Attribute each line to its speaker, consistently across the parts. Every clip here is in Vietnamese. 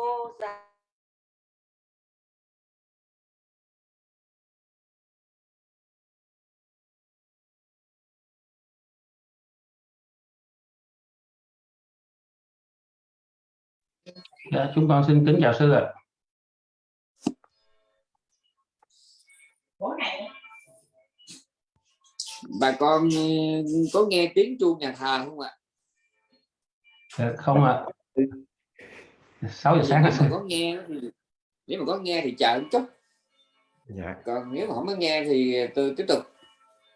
Speaker 1: cô giáo
Speaker 2: Dạ, chúng con xin kính chào sư ạ.
Speaker 3: bà con ừ, có nghe tiếng chuông nhà thờ không ạ
Speaker 2: Dạ, không ạ. 6 giờ sáng
Speaker 3: nếu mà có nghe thì nếu mà có nghe thì chờ một chút.
Speaker 4: Dạ.
Speaker 3: Còn nếu mà không có nghe thì tôi tiếp tục.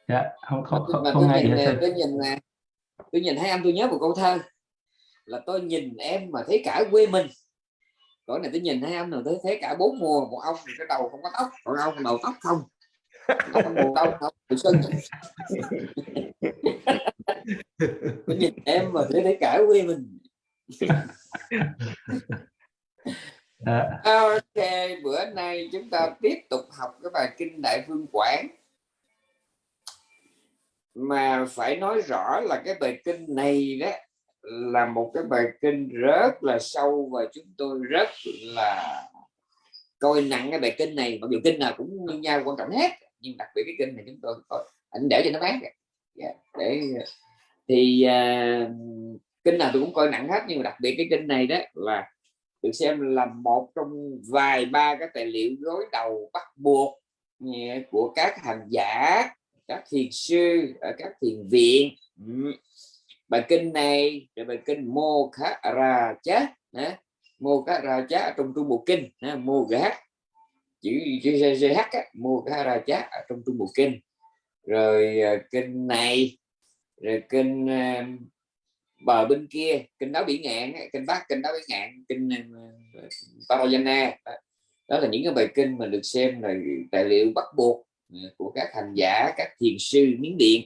Speaker 2: Dạ, không không không, không
Speaker 3: tôi
Speaker 2: nghe
Speaker 3: nhìn tôi nhìn nè tôi nhìn thấy anh tôi nhớ một câu thơ là tôi nhìn em mà thấy cả quê mình. Còn này tôi nhìn thấy anh rồi tôi thấy cả bốn mùa một ông thì cái đầu không có tóc còn ông đầu tóc không? Buồn đâu không tự sưng tôi nhìn em mà thấy thấy cả quê mình Ok, bữa nay chúng ta tiếp tục học cái bài kinh Đại Phương Quảng. Mà phải nói rõ là cái bài kinh này đó là một cái bài kinh rất là sâu và chúng tôi rất là coi nặng cái bài kinh này mặc dù kinh nào cũng như nhau quan trọng hết nhưng đặc biệt cái kinh này chúng tôi coi anh để cho nó bán yeah, dạ, để thì uh, kinh nào tôi cũng coi nặng hết nhưng mà đặc biệt cái kinh này đó là được xem là một trong vài ba cái tài liệu gối đầu bắt buộc ừ, của các hành giả các thiền sư ở các thiền viện. Ừ. Bài kinh này rồi bài kinh mô khá ra Chát, mô khá ra chá trong trung bộ kinh mô Gác, chữ chữ gh á, mô khá ra Chát ở trong trung bộ kinh. Rồi ờ, kinh này rồi kinh ờ, bờ bên kia, kinh đáo biển ngạn kinh bắc, kinh đáo biển ngạn, kinh ờ, Parayana đó. là những cái bài kinh mà được xem là tài liệu bắt buộc ờ, của các hành giả, các thiền sư miến điện.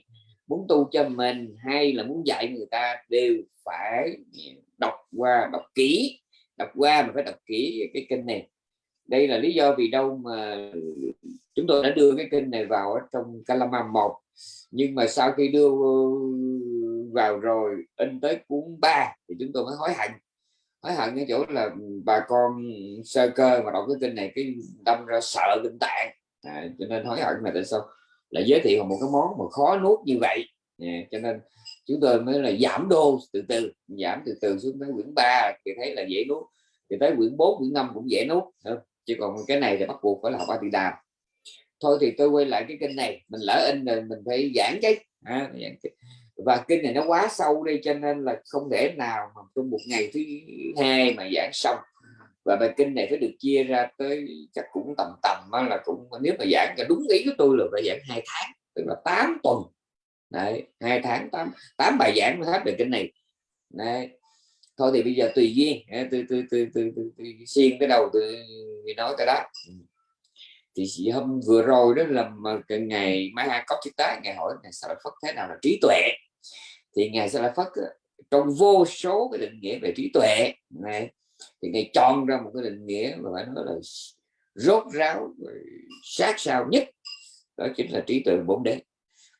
Speaker 3: Muốn tu cho mình hay là muốn dạy người ta đều phải đọc qua, đọc kỹ. Đọc qua mà phải đọc kỹ cái kinh này. Đây là lý do vì đâu mà chúng tôi đã đưa cái kinh này vào ở trong Kalama 1 nhưng mà sau khi đưa vào rồi in tới cuốn 3 thì chúng tôi mới hối hận. Hối hận cái chỗ là ừ, bà con sơ cơ mà đọc cái kinh này cái đâm ra sợ kinh tạng. À, cho nên hối hận là tại sao? Lại giới thiệu một cái món mà khó nuốt như vậy. À, cho nên chúng tôi mới là giảm đô từ từ giảm từ từ xuống tới quyển 3 thì thấy là dễ nuốt. Thì tới quyển 4 quyển 5 cũng dễ nuốt chứ còn cái này thì bắt buộc phải là học A Tỳ Đàm thôi thì tôi quay lại cái kênh này mình lỡ in rồi mình phải giảng cái à, giảng cái và kinh này nó quá sâu đi cho nên là không thể nào mà trong một ngày thứ hai mà giảng xong. Và bài kinh này phải được chia ra tới, chắc cũng tầm tầm là cũng, nếu mà giảng cả đúng ý của tôi là phải giảng hai tháng, tức là 8 tuần. Đấy, hai tháng, tám tám bài giảng mới hết về kinh này. Đấy. Thôi thì bây giờ tùy duyên tôi tôi tôi tôi tôi xiên cái đầu tôi nói cái đó. Ừ. Thì chị hôm vừa rồi đó là mà cái ngày mai hai có chiếc tá ngày hỏi ngày sao phất thế nào là trí tuệ? Thì ngài sẽ là phát trong vô số cái định nghĩa về trí tuệ này thì ngài chọn ra một cái định nghĩa mà phải nói là rốt ráo sát sao nhất đó chính là trí tuệ bốn đế.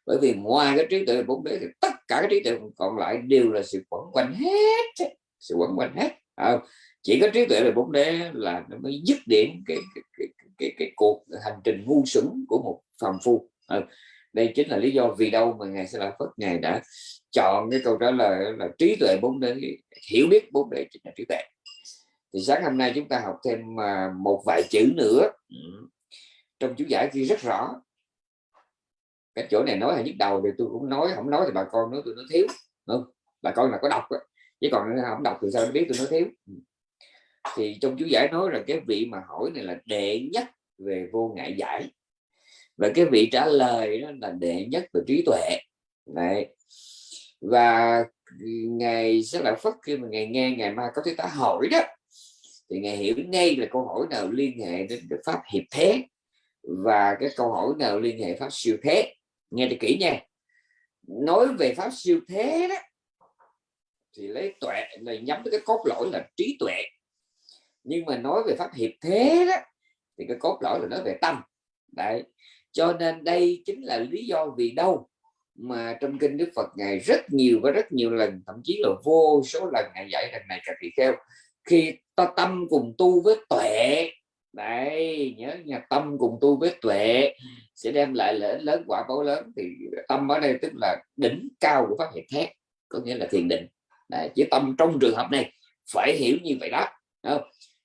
Speaker 3: Bởi vì ngoài cái trí tuệ bốn đế thì tất cả cái trí tuệ còn lại đều là sự quẩn quanh hết sự quẩn quanh hết. À, chỉ có trí tuệ về bốn đế là nó mới dứt điểm cái cái, cái, cái, cái, cái cuộc hành trình ngu xuẩn của một phàm phu. À, đây chính là lý do vì đâu mà ngài sẽ là phất ngài đã chọn cái câu trả lời là trí tuệ bốn đế, hiểu biết bốn đế chính là trí tuệ. Thì sáng hôm nay chúng ta học thêm à, một vài chữ nữa. Ừ. Trong chú giải kia rất rõ. Cái chỗ này nói là nhức đầu thì tôi cũng nói, không nói thì bà con nói tôi nói thiếu. Không bà con là có đọc đó. chứ còn không đọc thì sao biết tôi nói thiếu. Ừ. Thì trong chú giải nói là cái vị mà hỏi này là đệ nhất về vô ngại giải và cái vị trả lời đó là đệ nhất về trí tuệ. Đấy. và ngày sẽ là phất khi mà ngày nghe ngày mai có thứ ta hỏi đó, thì ngài hiểu ngay là câu hỏi nào liên hệ đến pháp hiệp thế và cái câu hỏi nào liên hệ pháp siêu thế. Nghe được kỹ nha. Nói về pháp siêu thế đó, thì lấy tuệ, là nhắm tới cái cốt lõi là trí tuệ. Nhưng mà nói về pháp hiệp thế đó, thì cái cốt lõi là nói về tâm. Đấy cho nên đây chính là lý do vì đâu mà trong kinh Đức Phật ngài rất nhiều và rất nhiều lần thậm chí là vô số lần ngài dạy rằng này các vị kheo. Khi ta tâm cùng tu với tuệ đấy nhớ nhà tâm cùng tu với tuệ sẽ đem lại lợi ích lớn quả báo lớn thì tâm ở đây tức là đỉnh cao của pháp hiện thét có nghĩa là thiền định. Đấy, chỉ tâm trong trường hợp này phải hiểu như vậy đó không?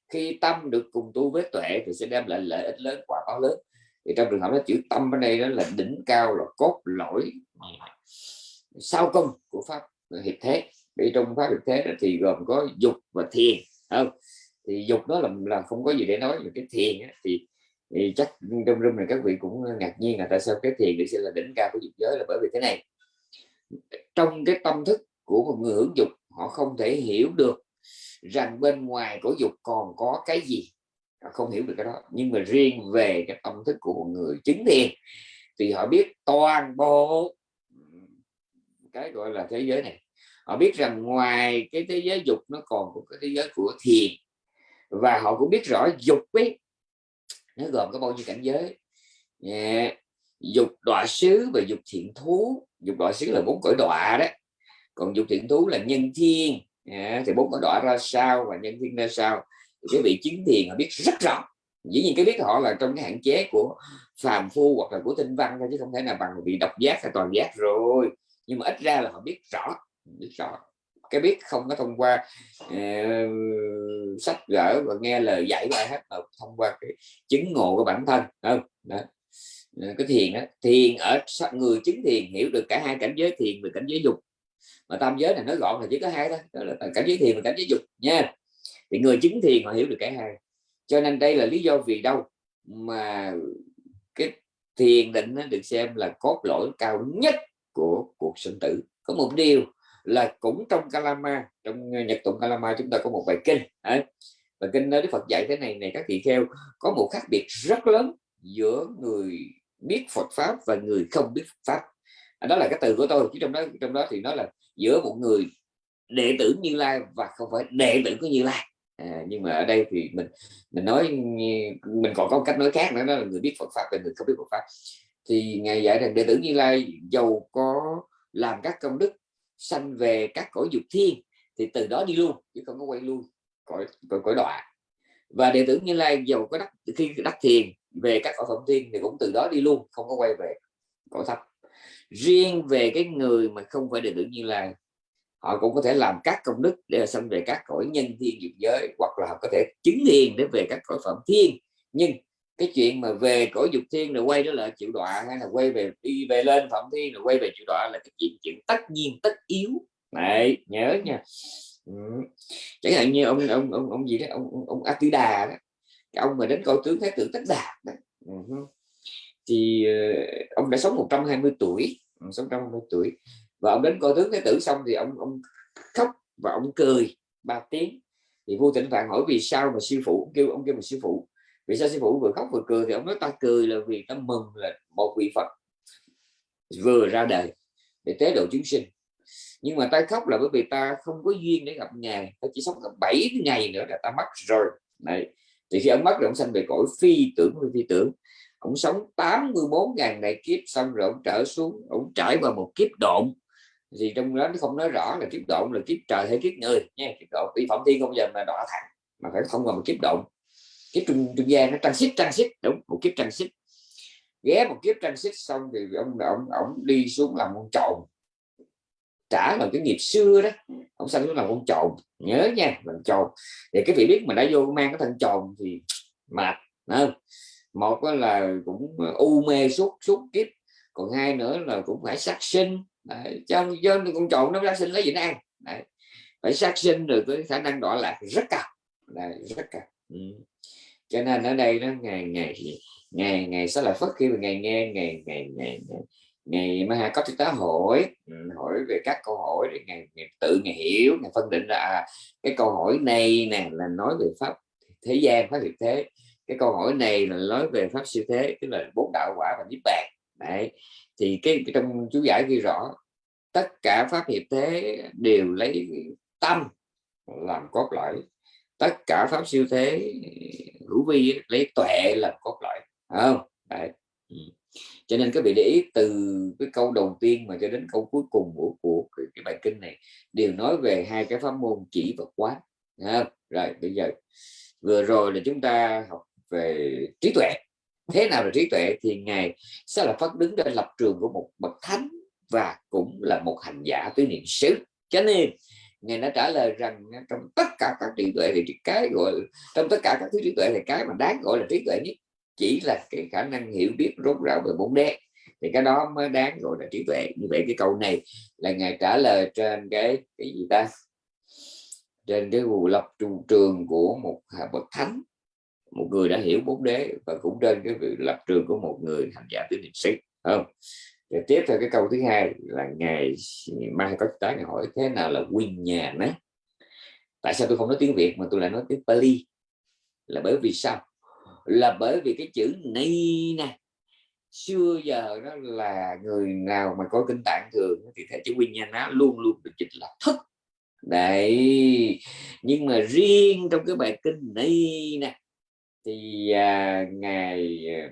Speaker 3: khi tâm được cùng tu với tuệ thì sẽ đem lại lợi ích lớn quả báo lớn thì trong trường hợp đó chữ tâm ở đây đó là đỉnh cao là cốt lõi sau công của pháp hiệp thế vì trong pháp hiệp thế đó thì gồm có dục và thiền không? Thì dục đó là là không có gì để nói về cái thiền á, thì, thì chắc trong room này các vị cũng ngạc nhiên là tại sao cái thiền được xem là đỉnh cao của dục giới là bởi vì thế này. Trong cái tâm thức của một người hưởng dục họ không thể hiểu được rằng bên ngoài của dục còn có cái gì không hiểu được cái đó. Nhưng mà riêng về cái tâm thức của một người chứng thiền, thì họ biết toàn bộ, cái gọi là thế giới này. Họ biết rằng ngoài cái thế giới dục nó còn có cái thế giới của thiền. Và họ cũng biết rõ dục ấy, nó gồm có bao nhiêu cảnh giới. Yeah. dục đọa xứ và dục thiện thú. Dục đọa xứ là bốn cõi đọa đó. Còn dục thiện thú là nhân thiên. Yeah. thì bốn cõi đọa ra sao và nhân thiên ra sao? Thì cái vị chứng thiền họ biết rất rõ. Dĩ nhiên cái biết họ là trong cái hạn chế của phàm phu hoặc là của tinh văn thôi chứ không thể nào bằng vị độc giác hay toàn giác rồi. Nhưng mà ít ra là họ biết rõ biết rõ. Cái biết không có thông qua uh, sách vở và nghe lời dạy của ai hết mà thông qua cái chứng ngộ của bản thân không? Đó. Ờ, cái thiền đó thiền ở người chứng thiền hiểu được cả hai cảnh giới thiền và cảnh giới dục. Mà tam giới này nói gọn là chỉ có hai đó, đó là cảnh giới thiền và cảnh giới dục nha thì người chứng thiền họ hiểu được cả hai cho nên đây là lý do vì đâu mà cái thiền định nó được xem là cốt lõi cao nhất của cuộc sinh tử. Có một điều là cũng trong Kalama trong Nhật tụng Kalama chúng ta có một bài kinh đấy. và kinh đó Đức Phật dạy thế này này các vị kheo có một khác biệt rất lớn giữa người biết Phật pháp và người không biết Phật pháp. À, đó là cái từ của tôi chứ trong đó trong đó thì nó là giữa một người đệ tử Như Lai và không phải đệ tử của Như Lai à, nhưng mà ở đây thì mình mình nói mình còn có cách nói khác nữa đó là người biết Phật pháp và người không biết Phật pháp. Thì ngài dạy rằng đệ tử Như Lai giàu có làm các công đức sanh về các cõi dục thiên thì từ đó đi luôn chứ không có quay luôn cõi cõi, cõi đọa. Và đệ tử như lai giàu có đắc khi đắc thiền về các cõi phẩm thiên thì cũng từ đó đi luôn không có quay về cõi thấp. Riêng về cái người mà không phải đệ tử như lai họ cũng có thể làm các công đức để sanh về các cõi nhân thiên dục giới hoặc là họ có thể chứng hiền để về các cõi phẩm thiên nhưng cái chuyện mà về cõi dục thiên rồi quay trở lại chịu đọa hay là quay về đi về lên phạm thiên rồi quay về chịu đọa là cái chuyện chuyện tất nhiên tất yếu này nhớ nha ừ. chẳng hạn như ông ông ông ông gì đó ông ông, ông Atida đó cái ông mà đến coi tướng thái tử tất đạt đó. Ừ. thì uh, ông đã sống 120 tuổi ừ, sống 120 tuổi và ông đến coi tướng thái tử xong thì ông ông khóc và ông cười ba tiếng. Thì vua tịnh phạn hỏi, vì sao mà sư phụ? Kêu, ông kêu mà sư phụ. Vì sao sư phụ? Vừa khóc vừa cười thì ông nói, ta cười là vì ta mừng là một vị phật vừa ra đời để tế độ chúng sinh. Nhưng mà ta khóc là bởi vì ta không có duyên để gặp ngài. Ta chỉ sống gặp 7 ngày nữa là ta mất rồi. Này thì khi ông mất rồi ông sanh về cõi phi tưởng phi tưởng. Ông sống 84 ngàn đại kiếp xong rồi ông trở xuống, ông trải qua một kiếp độn thì trong đó nó không nói rõ là kiếp độn là kiếp trời hay kiếp người nha. Kiếp độn vì phạm thiên không giờ mà đọa thẳng, mà phải không qua một kiếp độn kiếp trung trung gian nó transit xích đúng, một kiếp transit. Ghé một kiếp transit xong thì ông ông ông đi xuống làm con trộn trả là cái nghiệp xưa đó, ông sanh xuống làm con trộn nhớ nha làm trộn thì cái vị biết mà đã vô mang cái thân trộn thì mệt không? một là cũng u mê suốt suốt kiếp. Còn hai nữa là cũng phải sát sinh trong dân con trộn nó ra sinh lấy gì nó ăn. Đấy. phải sát sinh rồi cái khả năng đọa lạc rất cao Đấy, rất cao ừ. Cho nên ở đây nó ngày ngày ngày ngày sẽ là phất khi mà ngày nghe ngày ngày ngày ngày mà có chúng ta hỏi ừ, hỏi về các câu hỏi để ngày, ngày tự ngày hiểu ngày phân định là à, cái câu hỏi này nè là nói về pháp thế gian pháp hiện thế. Cái câu hỏi này là nói về pháp siêu thế tức là bốn đạo quả và niết bàn. Đấy thì cái, cái trong chú giải ghi rõ tất cả pháp hiệp thế đều lấy tâm làm cốt lõi. Tất cả pháp siêu thế hữu vi lấy tuệ làm cốt lõi. Không? Đấy. Ừ. Cho nên các vị để ý từ cái câu đầu tiên mà cho đến câu cuối cùng của của cái, bài kinh này đều nói về hai cái pháp môn chỉ và quán. Không? rồi bây giờ vừa rồi là chúng ta học về trí tuệ thế nào là trí tuệ? Thì ngài sẽ là phát đứng trên lập trường của một bậc thánh và cũng là một hành giả tứ niệm xứ. Cho nên, ngài đã trả lời rằng trong tất cả các trí tuệ thì cái gọi, trong tất cả các thứ trí tuệ thì cái mà đáng gọi là trí tuệ nhất chỉ là cái khả năng hiểu biết, rốt ráo về bốn đế thì cái đó mới đáng gọi là trí tuệ. Như vậy cái câu này là ngài trả lời trên cái cái gì ta? Trên cái vụ lập trụ trường của một bậc thánh một người đã hiểu bốn đế và cũng trên cái việc lập trường của một người hành giả tứ niệm xứ không? Rồi tiếp theo cái câu thứ hai là ngày mai có tái ngày hỏi thế nào là nguyên nhà đấy tại sao tôi không nói tiếng việt mà tôi lại nói tiếng pali? Là bởi vì sao? Là bởi vì cái chữ ni nè, xưa giờ đó là người nào mà có kinh tạng thường thì thể chữ nguyên nhà nó luôn luôn được dịch là thức đấy, nhưng mà riêng trong cái bài kinh này nè thì à, ngài à,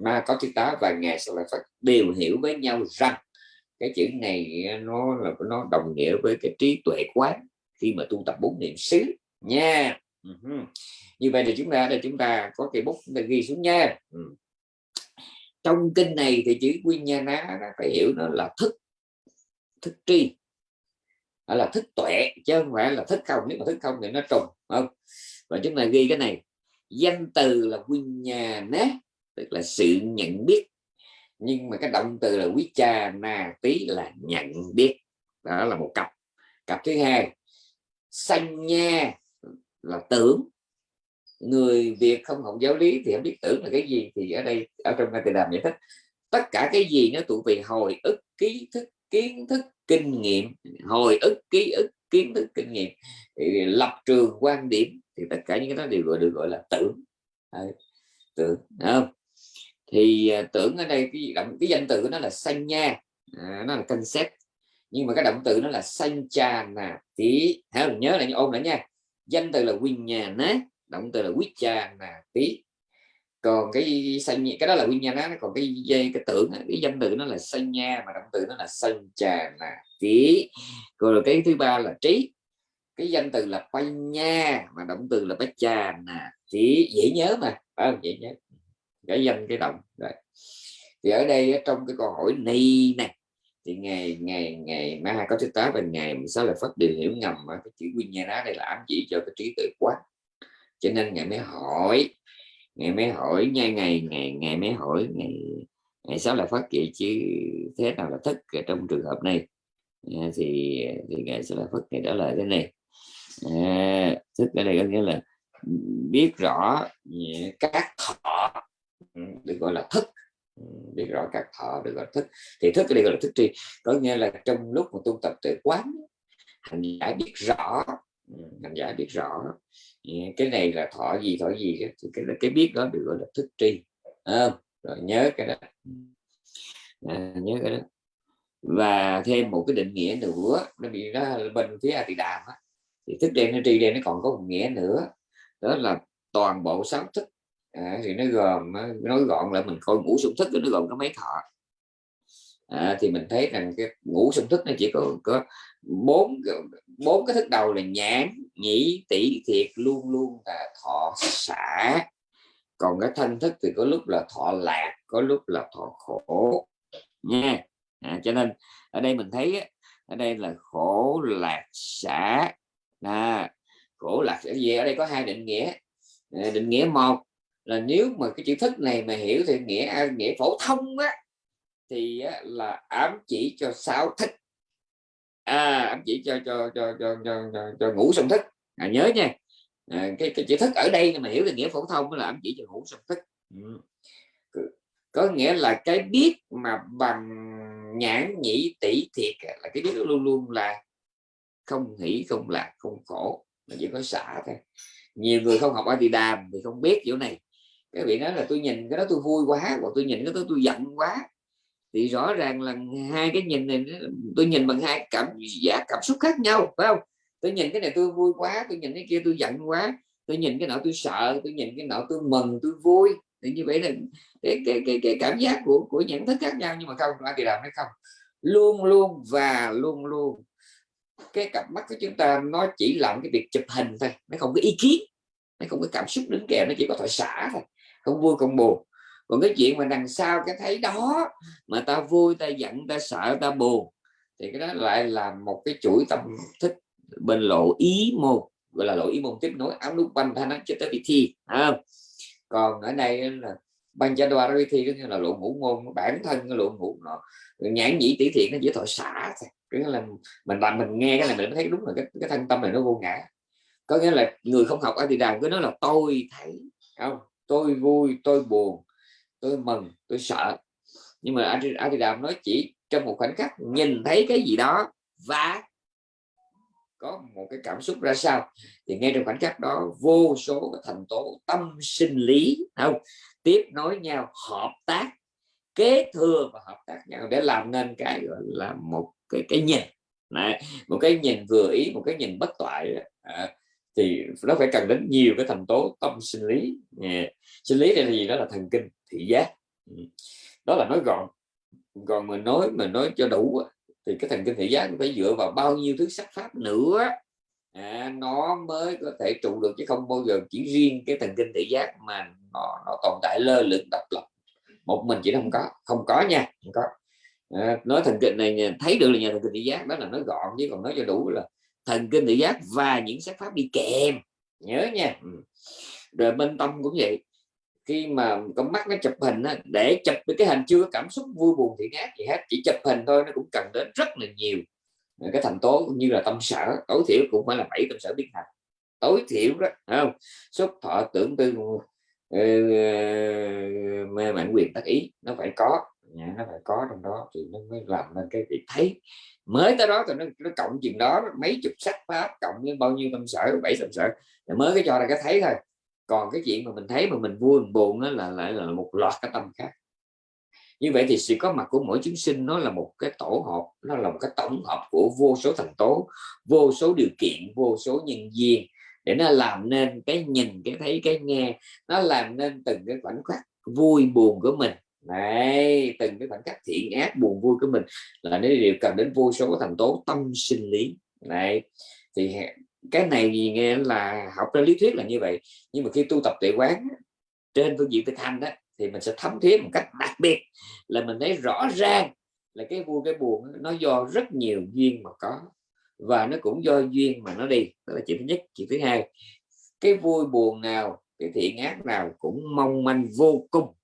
Speaker 3: ma có chữ tá và ngài sẽ là phật đều hiểu với nhau rằng cái chữ này à, nó là nó đồng nghĩa với cái trí tuệ quán khi mà tu tập bốn niệm xứ nha. Uh-huh. như vậy thì chúng ta đây chúng ta có cái bút để ghi xuống nha. Ừ. trong kinh này thì chữ nguyên nha ná phải hiểu nó là thức thức tri. Là thức tuệ chứ không phải là thức không. Nếu mà thức không thì nó trùng không? Và chúng ta ghi cái này danh từ là nguyên nhà nát tức là sự nhận biết. Nhưng mà cái động từ là quý cha, na tí là nhận biết. Đó là một cặp. Cặp thứ hai, sanh nha là tưởng. Người Việt không học giáo lý thì không biết tưởng là cái gì. Thì ở đây, ở trong cái từ đàm giải thích, tất cả cái gì nó tụ về hồi ức, ký thức, kiến thức, kinh nghiệm. Hồi ức, ký ức, kiến thức, kinh nghiệm. Lập trường quan điểm thì tất cả những cái đó đều gọi được gọi là tưởng. Tưởng không? Thì à, tưởng ở đây cái động cái danh từ của nó là sanh nha. À, nó là concept. Nhưng mà cái động từ nó là sanh cha nà tí hả nhớ là ôn lại nha. Danh từ là quyền nhà ná, động từ là quyết cha nà tí. Còn cái sanh cái đó là nguyên nhà ná, còn cái dây cái tưởng cái danh từ nó là sanh nha mà động từ nó là sanh cha nà tí. Rồi cái thứ ba là trí cái danh từ là quay nha mà động từ là bách cha nè. Chỉ dễ nhớ mà. À, dễ nhớ. Cái danh cái động. Đấy. thì ở đây trong cái câu hỏi này này thì ngày ngày ngày ma có thứ tám và ngày sao là phát điều hiểu ngầm mà cái chữ nguyên nha đó đây là ám chỉ cho cái trí tuệ quá. Cho nên ngày mới hỏi ngày mới hỏi nha ngày ngày ngày mới hỏi ngày ngày sao là phát vậy chứ thế nào là thức trong trường hợp này? Ờ, thì thì ngày sẽ là phát ngày đó là thế này à, thức ở đây có nghĩa là biết rõ các thọ ừ, được gọi là thức. Ừ, biết rõ các thọ được gọi là thức. Thì thức đây gọi là thức tri có nghĩa là trong lúc mà tu tập tuệ quán hành giả biết rõ ừ, hành giả biết rõ. Cái này là thọ gì thọ gì thì cái cái biết đó được gọi là thức tri à, rồi nhớ cái đó. À, nhớ cái đó. Và thêm một cái định nghĩa nữa nó bị nó bên phía a tỳ đàm á thì thức đen nó tri đen nó còn có một nghĩa nữa đó là toàn bộ sáu thức. À, thì nó gồm à, nói gọn là mình coi ngũ sung thức nó gồm có mấy thọ. À, thì mình thấy rằng cái ngũ sung thức nó chỉ có có bốn bốn cái thức đầu là nhãn nhĩ tỷ thiệt luôn luôn là thọ xả. Còn cái thanh thức thì có lúc là thọ lạc có lúc là thọ khổ nha. À, cho nên ở đây mình thấy ở đây là khổ lạc xả là khổ lạc sẽ gì? Ở đây có hai định nghĩa. Định nghĩa một là nếu mà cái chữ thức này mà hiểu thì nghĩa à, nghĩa phổ thông á thì á, là ám chỉ cho sáu thức à ám chỉ cho cho cho cho cho, cho, cho ngủ song thức à, nhớ nha. À, cái, cái chữ thức ở đây mà hiểu thì nghĩa phổ thông là ám chỉ cho ngủ song thức ừ. có nghĩa là cái biết mà bằng nhãn nhĩ tỷ thiệt là cái biết luôn luôn là không hỷ không lạc không khổ mà chỉ có xả thôi. Nhiều người không học a thì đàm thì không biết chỗ này. Cái vị nói là tôi nhìn cái đó tôi vui quá hoặc tôi nhìn cái đó tôi giận quá. Thì rõ ràng là hai cái nhìn này tôi nhìn bằng hai cảm giác cảm xúc khác nhau phải không? Tôi nhìn cái này tôi vui quá tôi nhìn cái kia tôi giận quá. Tôi nhìn cái nọ tôi sợ tôi nhìn cái nọ tôi mừng tôi vui. Thì như vậy là cái cái cái, cái cảm giác của của nhận thức khác nhau nhưng mà không ai thì làm hay không. Luôn luôn và luôn luôn cái cặp mắt của chúng ta nó chỉ làm cái việc chụp hình thôi, nó không có ý kiến, nó không có cảm xúc đứng kèm nó chỉ có thoại xả thôi, không vui, không buồn. Còn cái chuyện mà đằng sau cái thấy đó mà ta vui, ta giận, ta sợ, ta buồn, thì cái đó lại là một cái chuỗi tâm thức bên lộ ý môn, gọi là lộ ý môn tiếp nối. Áo nút banh thanh nó cho tới vị thi không? Còn ở đây là ban cha đoa vị thi có nghĩa là lộ ngũ môn, bản thân cái lộ ngũ nó nhãn nhĩ tỷ thiện, nó chỉ thoại xả thôi nghĩa là mình làm mình nghe cái này mình thấy đúng là cái, cái thân tâm này nó vô ngã. Có nghĩa là người không học ở thì đàn cứ nói là tôi thấy không? Tôi vui tôi buồn tôi mừng tôi sợ nhưng mà anh thì đàm nói chỉ trong một khoảnh khắc nhìn thấy cái gì đó và có một cái cảm xúc ra sao. Thì ngay trong khoảnh khắc đó vô số cái thành tố tâm sinh lý không? Tiếp nối nhau hợp tác kế thừa và hợp tác nhau để làm nên cái gọi là một cái cái nhìn. Này, một cái nhìn vừa ý một cái nhìn bất toại à, thì nó phải cần đến nhiều cái thành tố tâm sinh lý yeah. sinh lý đây là gì? Đó là thần kinh thị giác. Ừ. Đó là nói gọn. Còn mình nói mình nói cho đủ thì cái thần kinh thị giác phải dựa vào bao nhiêu thứ sắc pháp nữa. À, nó mới có thể trụ được chứ không bao giờ chỉ riêng cái thần kinh thị giác mà nó, nó tồn tại lơ lửng độc lập một mình chỉ không có không có nha không có. À, nói thần kinh này thấy được là nhà thần kinh thị giác đó là nói gọn chứ còn nói cho đủ là thần kinh thị giác và những sắc pháp đi kèm. Nhớ nha. Ừ. rồi bên tâm cũng vậy. Khi mà con mắt nó chụp hình á, để chụp được cái hình chưa có cảm xúc vui buồn thì ngát gì hết chỉ chụp hình thôi nó cũng cần đến rất là nhiều. Cái thành tố như là tâm sở tối thiểu cũng phải là bảy tâm sở biến thành. Tối thiểu đó không? Xúc thọ tưởng tư mê mạnh quyền tác ý nó phải có. Dạ, nó phải có trong đó thì nó mới làm nên cái việc thấy mới tới đó thì nó, nó cộng chuyện đó mấy chục sách pháp cộng với bao nhiêu tâm sở bảy tâm sở. Dạ, mới cái cho là cái thấy thôi. Còn cái chuyện mà mình thấy mà mình vui mình buồn đó là lại là một loạt cái tâm khác. Như vậy thì sự có mặt của mỗi chúng sinh nó là một cái tổ hợp nó là một cái tổng hợp của vô số thành tố vô số điều kiện vô số nhân duyên để nó làm nên cái nhìn, cái thấy, cái nghe. Nó làm nên từng cái khoảnh khắc vui buồn của mình. Này từng cái khoảnh khắc thiện ác, buồn vui của mình là nó đều cần đến vô số thành tố tâm sinh lý. Này thì cái này gì nghe là học ra lý thuyết là như vậy. Nhưng mà khi tu tập tuệ quán trên phương diện thực hành đó, thì mình sẽ thấm thía một cách đặc biệt là mình thấy rõ ràng là cái vui, cái buồn nó do rất nhiều duyên mà có và nó cũng do duyên mà nó đi. Đó là chuyện thứ nhất. Chuyện thứ hai, cái vui buồn nào, cái thiện ác nào cũng mong manh vô cùng.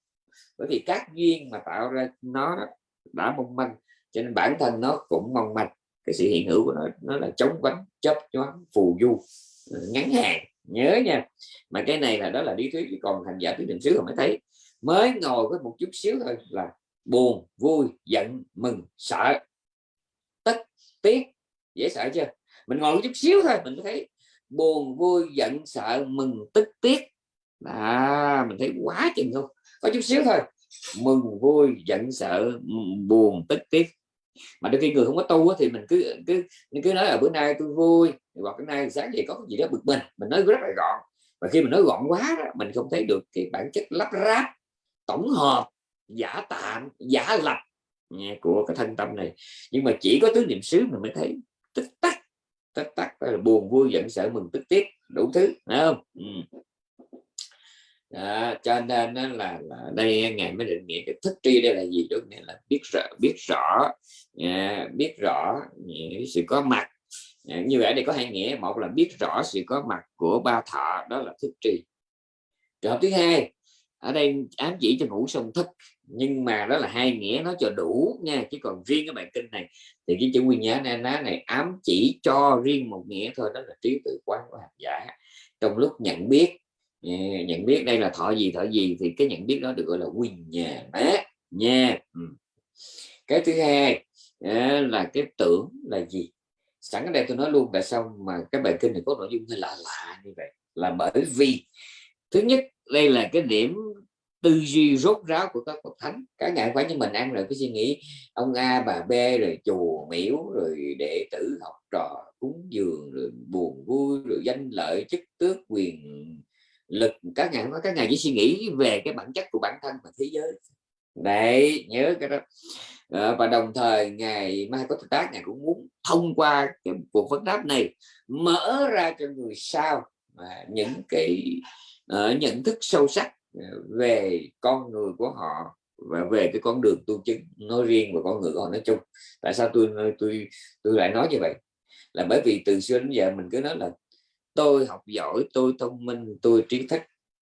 Speaker 3: Bởi vì các duyên mà tạo ra nó đã mong manh, cho nên bản thân nó cũng mong manh. Cái sự hiện hữu của nó nó là chống quánh chấp choáng, phù du ờ, ngắn hạn. Nhớ nha. Mà cái này là, đó là lý thuyết còn thành giả thuyết định xứ mới thấy. Mới ngồi với một chút xíu thôi là buồn, vui, giận, mừng, sợ, tức, tiếc dễ sợ chưa? Mình ngồi một chút xíu thôi mình thấy buồn vui giận sợ mừng tức tiếc. À mình thấy quá chừng không có chút xíu thôi. Mừng vui giận sợ buồn tức tiếc. Mà đôi khi người không có tu thì mình cứ cứ mình cứ nói là bữa nay tôi vui hoặc bữa nay sáng dậy có cái gì đó bực mình mình nói rất là gọn. Và khi mình nói gọn quá đó, mình không thấy được cái bản chất lắp ráp tổng hợp giả tạm giả lập ừ, của cái thân tâm này. Nhưng mà chỉ có tứ niệm xứ mình mới thấy tất tắc là buồn vui giận sợ mừng tức tiếc đủ thứ phải không? Ừ. Đó, cho nên là, là đây ngài mới định nghĩa cái thức tri đây là gì? Đó nghĩa là biết rõ biết rõ à, biết rõ sự có mặt. À, như vậy đây có hai nghĩa một là biết rõ sự có mặt của ba thọ đó là thức tri. Trường hợp thứ hai ở đây ám chỉ cho ngủ sông thức nhưng mà đó là hai nghĩa nó cho đủ nha. Chứ còn riêng cái bài kinh này thì cái chữ nguyên nhớ na ná này ám chỉ cho riêng một nghĩa thôi, đó là trí tự quán của hành giả. Trong lúc nhận biết ừ, nhận biết đây là thọ gì thọ gì thì cái nhận biết đó được gọi là quyền nhà má nha. Ừ. Cái thứ hai ờ, là cái tưởng là gì? Sẵn ở đây tôi nói luôn tại sao mà cái bài kinh này có nội dung hơi lạ lạ như vậy? Là bởi vì, thứ nhất, đây là cái điểm tư duy rốt ráo của các bậc thánh. Cả ngày phải như mình ăn rồi cái suy nghĩ ông a bà b rồi chùa miếu rồi đệ tử học trò cúng dường rồi buồn vui rồi danh lợi chức tước quyền lực. Các ngày các ngày chỉ suy nghĩ về cái bản chất của bản thân và thế giới. Đấy nhớ cái đó. À, và đồng thời ngày mai có tác ngài cũng muốn thông qua cái cuộc vấn đáp này mở ra cho người sau à, những cái uh, nhận thức sâu sắc Ờ, về con người của họ và về cái con đường tu chứng nói riêng và con người của họ nói chung. Tại sao tôi tôi tôi lại nói như vậy? Là bởi vì từ xưa đến giờ mình cứ nói là tôi học giỏi tôi thông minh tôi trí thức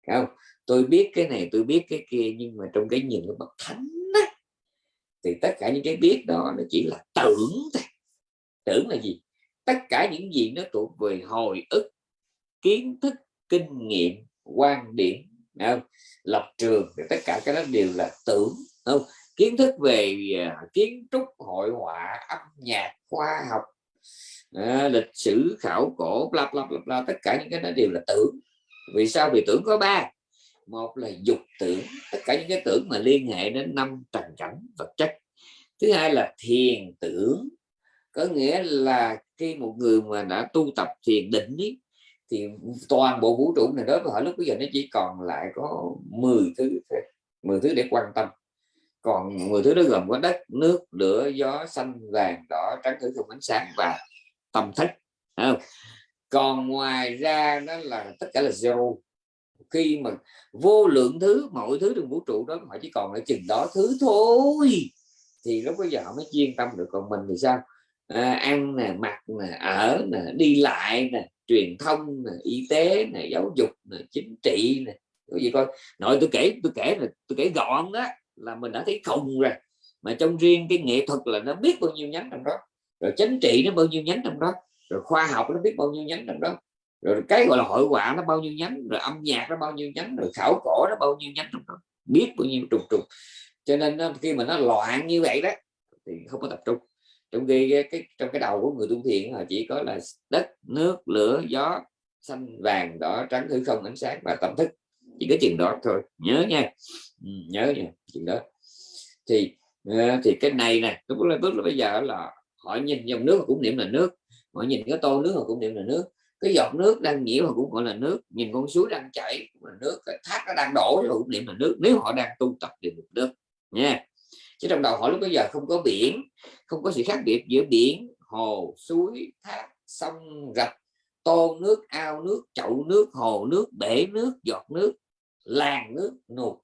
Speaker 3: không? Tôi biết cái này tôi biết cái kia nhưng mà trong cái nhìn của bậc thánh á, thì tất cả những cái biết đó nó chỉ là tưởng thôi. Tưởng là gì? Tất cả những gì nó thuộc về hồi ức kiến thức kinh nghiệm quan điểm không? lập trường thì tất cả cái đó đều là tưởng không? Kiến thức về uh, kiến trúc hội họa âm nhạc khoa học à, lịch sử khảo cổ bla bla bla, bla tất cả những cái đó đều là tưởng. Vì sao? Vì tưởng có ba. Một là dục tưởng tất cả những cái tưởng mà liên hệ đến năm trần cảnh vật chất. Thứ hai là thiền tưởng có nghĩa là khi một người mà đã tu tập thiền định ý, thì toàn bộ vũ trụ này đối với họ lúc bây giờ nó chỉ còn lại có 10 thứ 10 thứ để quan tâm. Còn 10 thứ đó gồm có đất nước lửa gió xanh vàng đỏ trắng thử không ánh sáng và tâm thức không? còn ngoài ra đó là tất cả là zero khi mà vô lượng thứ mọi thứ trong vũ trụ đó họ chỉ còn ở chừng đó thứ thôi thì lúc bây giờ họ mới chuyên tâm được. Còn mình thì sao? À, ăn nè mặc nè ở nè đi lại nè truyền thông này, y tế này giáo dục này chính trị này cái gì coi. Nội tôi kể tôi kể là tôi kể gọn đó là mình đã thấy khùng rồi. Mà trong riêng cái nghệ thuật là nó biết bao nhiêu nhánh trong đó. Rồi chính trị nó bao nhiêu nhánh trong đó. Rồi khoa học nó biết bao nhiêu nhánh trong đó. Rồi cái gọi là hội họa nó bao nhiêu nhánh rồi âm nhạc nó bao nhiêu nhánh rồi khảo cổ nó bao nhiêu nhánh trong đó. Biết bao nhiêu trùng trùng cho nên khi mà nó loạn như vậy đó thì không có tập trung trong khi cái, cái trong cái đầu của người tu thiện là chỉ có là đất nước lửa gió xanh vàng đỏ trắng hư không ánh sáng và tâm thức. Chỉ có chừng đó thôi. Nhớ nha. Ừ, nhớ nha chừng đó. Thì ờ, thì cái này nè lúc là bước là bây giờ là họ nhìn dòng nước cũng niệm là nước họ nhìn cái tô nước họ cũng niệm là nước cái giọt nước đang nhiễu họ cũng gọi là nước nhìn con suối đang chảy cũng là nước cái thác nó đang đổ họ cũng niệm là nước. Nếu họ đang tu tập thì được nước nha chứ trong đầu họ lúc bây giờ không có biển, không có sự khác biệt giữa biển, hồ, suối, thác, sông, rạch, tô nước, ao nước, chậu nước, hồ nước, bể nước, giọt nước, làng nước, nụt.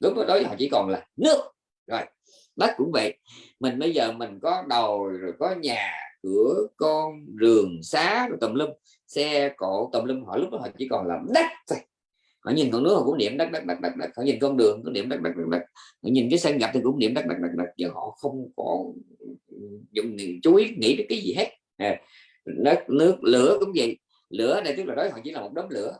Speaker 3: Lúc đó họ chỉ còn là nước. Rồi đất cũng vậy. Mình bây giờ mình có đầu rồi có nhà, cửa, con, rường, xá, rồi tùm lum, xe, cộ, tùm lum họ lúc đó họ chỉ còn là đất thôi họ nhìn con nước họ cũng niệm đất đất đắc đắc đắc họ nhìn con đường cũng niệm đất đắc đắc đắc họ nhìn cái sân gặp thì cũng niệm đất đắc đắc đắc giờ họ không có dùng chú ý nghĩ đến cái gì hết. À, đất nước lửa cũng vậy. Lửa này tức là đó họ chỉ là một đống lửa.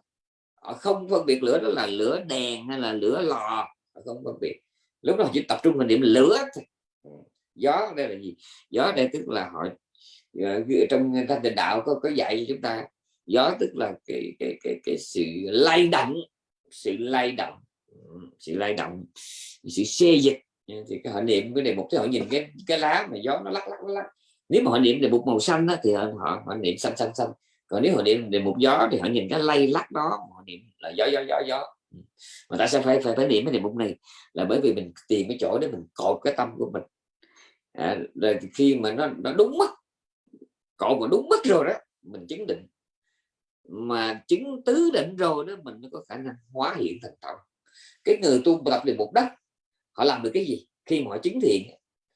Speaker 3: Họ không phân biệt lửa đó là lửa đèn hay là lửa lò. Họ không phân biệt. Lúc đó chỉ tập trung vào điểm lửa thôi. Ừ. Gió đây là gì? Gió đây tức là họ ờ, trong thanh tịnh đạo có có dạy cho chúng ta. Gió tức là cái cái cái cái sự lay động sự lay động. Ừ, sự lay động sự xê dịch. Thì cái họ niệm cái đề mục thì họ nhìn cái cái lá mà gió nó lắc lắc lắc nếu mà họ niệm đề mục màu xanh đó, thì họ, họ họ niệm xanh xanh xanh. Còn nếu họ niệm đề mục gió thì họ nhìn cái lay lắc đó họ niệm là gió gió gió gió. Ừ. Mà tại sao phải phải phải niệm cái đề mục này là bởi vì mình tìm cái chỗ để mình cột cái tâm của mình. À, rồi khi mà nó nó đúng mất cột mà đúng mất rồi đó mình chứng định mà chứng tứ định rồi đó mình mới có khả năng hóa hiện thành tạo, cái người tu tập về một đất họ làm được cái gì? Khi mà họ chứng thiện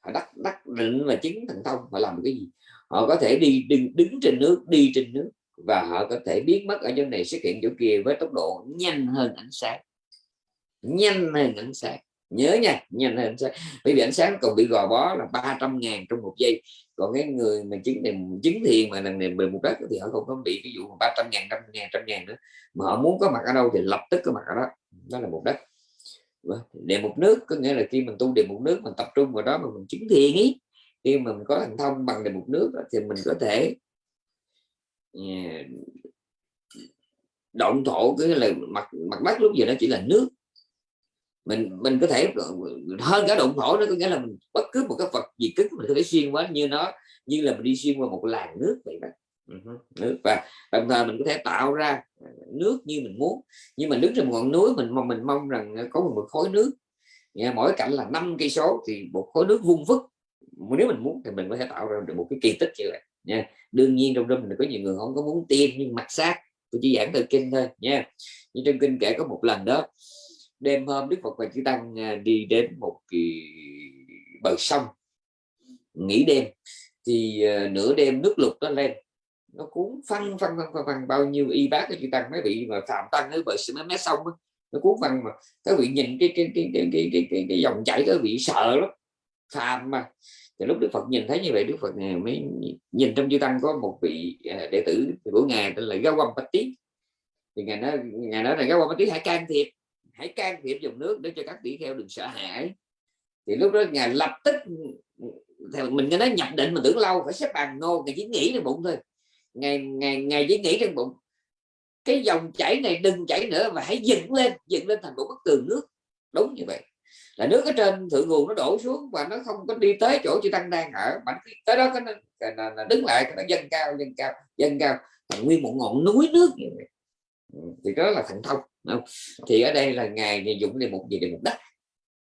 Speaker 3: họ đắc đắc định và chứng thành thông họ làm được cái gì? Họ có thể đi đứng, đứng trên nước đi trên nước và họ có thể biến mất ở chỗ này xuất hiện chỗ kia với tốc độ nhanh hơn ánh sáng. Nhanh hơn ánh sáng nhớ nha nhanh hơn ánh sáng bởi vì ánh sáng còn bị gò bó là 300 ngàn trong một giây. Còn cái người mà chứng niệm chứng thiền mà nằm niệm về một đất thì họ không có bị cái vụ 300 ngàn trăm ngàn trăm ngàn nữa. Mà họ muốn có mặt ở đâu thì lập tức có mặt ở đó. Đó là một đất. Vâng, Để một nước, có nghĩa là khi mình tu đề một nước, mình tập trung vào đó mà mình chứng thiền ý. Khi mà mình có thành thông bằng đề một nước thì mình có thể à, động thổ cái là mặt mặt đất lúc giờ nó chỉ là nước mình mình có thể hơn cả động thổ nó có nghĩa là mình, bất cứ một cái vật gì cứng mình có thể xuyên qua như nó, như là mình đi xuyên qua một làn nước vậy đó. Ừ nước. Và đồng thời mình có thể tạo ra ờ, nước như mình muốn. Nhưng mà đứng trên một ngọn núi, mình mong mình mong rằng có một khối nước. Mỗi cạnh là năm cây số thì một khối nước vung vức. Nếu mình muốn thì mình có thể tạo ra được một cái kỳ tích như vậy. Nha, đương nhiên trong đêm mình có nhiều người không có muốn tiêm, nhưng mặt sát. Tôi chỉ giảng từ kinh thôi, nha. Như trong kinh kể có một lần đó đêm hôm đức phật và chư tăng à, đi đến một kỳ bờ sông. Nghỉ đêm thì à, nửa đêm nước lục nó lên. Nó cuốn phăng phăng phăng phăng, phăng. Bao nhiêu y bác cái chư tăng mấy vị mà phạm tăng ở bờ mấy mé sông đó, nó cuốn phăng mà các vị nhìn cái cái cái cái cái cái, cái, cái dòng chảy các vị sợ lắm phàm mà. Thì lúc đức phật nhìn thấy như vậy đức phật à, mới nhìn trong chư tăng có một vị đệ tử của ngài tên là gao quan bạch tí thì ngài nói ngài nói là gao quan bạch tí hãy can thiệp hãy can thiệp dòng nước để cho các tỷ kheo đừng sợ hãi. Thì lúc đó ngài lập tức theo mình nghe nói nhập định mà tưởng lâu phải xếp bàn ngô ngài chỉ nghĩ trong bụng thôi. Ngày ngày ngày chỉ nghĩ trong bụng cái dòng chảy này đừng chảy nữa và hãy dựng lên dựng lên thành một bức tường nước. Đúng như vậy. Là nước ở trên thượng nguồn nó đổ xuống và nó không có đi tới chỗ chư tăng đang ở. Mà tới đó cái nó, nó đứng lại nó dâng cao dâng cao dâng cao. Thành nguyên một ngọn núi nước như vậy. Ừ, thì đó là thành thông không? thì ở đây là ngài dùng đề mục gì đề mục đất.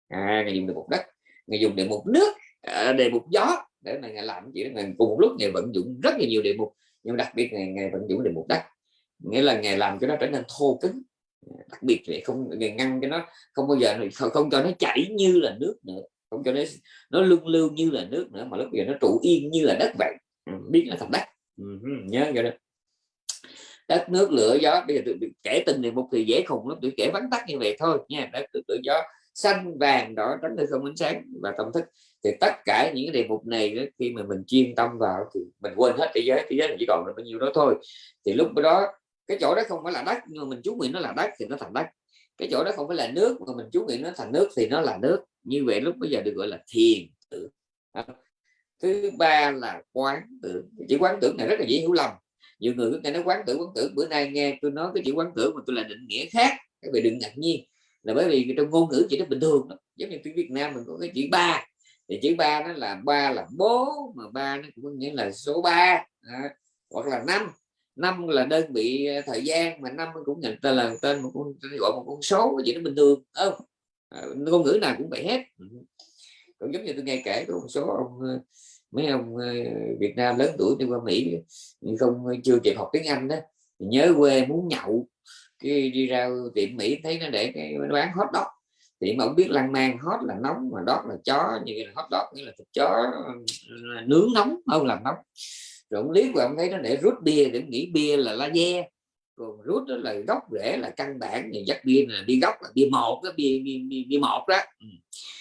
Speaker 3: À, ngài dùng đề mục đất. Ngài dùng đề mục nước à, đề mục gió để mà ngài làm gì ngài cùng một lúc ngài vận dụng rất là nhiều đề mục nhưng đặc biệt ngài, ngài vận dụng đề mục đất. Nghĩa là ngài làm cho nó trở nên thô cứng. Đặc biệt để không ngăn cho nó không bao giờ không, không cho nó chảy như là nước nữa không cho nó nó lưng lưu như là nước nữa mà lúc giờ nó trụ yên như là đất vậy. Ừ, biết là thật đất ừ, nhớ vậy đó đất nước lửa gió bây giờ tôi kể tình này một thì dễ khùng lắm tôi kể vắn tắt như vậy thôi nha. Đất nước lửa gió xanh vàng đỏ trắng hay không ánh sáng và tâm thức. Thì tất cả những cái đề mục này đó, khi mà mình chuyên tâm vào thì mình quên hết thế giới thế giới chỉ còn là bao nhiêu đó thôi. Thì lúc đó cái chỗ đó không phải là đất nhưng mà mình chú nguyện nó là đất thì nó thành đất. Cái chỗ đó không phải là nước mà mình chú nguyện nó thành nước thì nó là nước. Như vậy lúc bây giờ được gọi là thiền tưởng. Thứ ba là quán tưởng. Chỉ quán tưởng này rất là dễ hiểu lầm nhiều người cứ nghe nói quán tưởng quán tưởng. Bữa nay nghe tôi nói cái chữ quán tưởng mà tôi là định nghĩa khác các vị đừng ngạc nhiên. Là bởi vì trong ngôn ngữ chỉ nó bình thường đó. giống như tiếng Việt Nam mình có cái chữ ba. Thì chữ ba nó là ba là bố mà ba nó cũng nghĩa là số ba. À, hoặc là năm. Năm là đơn vị ờ, thời gian mà năm cũng nhận tên là tên một con gọi một con số cái gì nó bình thường không? À, ngôn ngữ nào cũng vậy hết. Cũng giống như tôi nghe kể có một số ông ờ, mấy ông ờ, Việt Nam lớn tuổi đi qua Mỹ không ờ, chưa kịp học tiếng Anh đó nhớ quê muốn nhậu. Cái đi ra tiệm Mỹ thấy nó để cái nó bán hot dog. Thì mà ông biết lan man hot là nóng mà dog là chó như là hot dog nghĩa là thịt chó nướng nóng không làm nóng. Rồi ông liếc và ông thấy nó để rút bia để nghĩ bia là la de còn rút đó là gốc rễ là căn bản thì dắt bia là đi gốc là bia một cái bia bia, bia, bia một đó. Ừ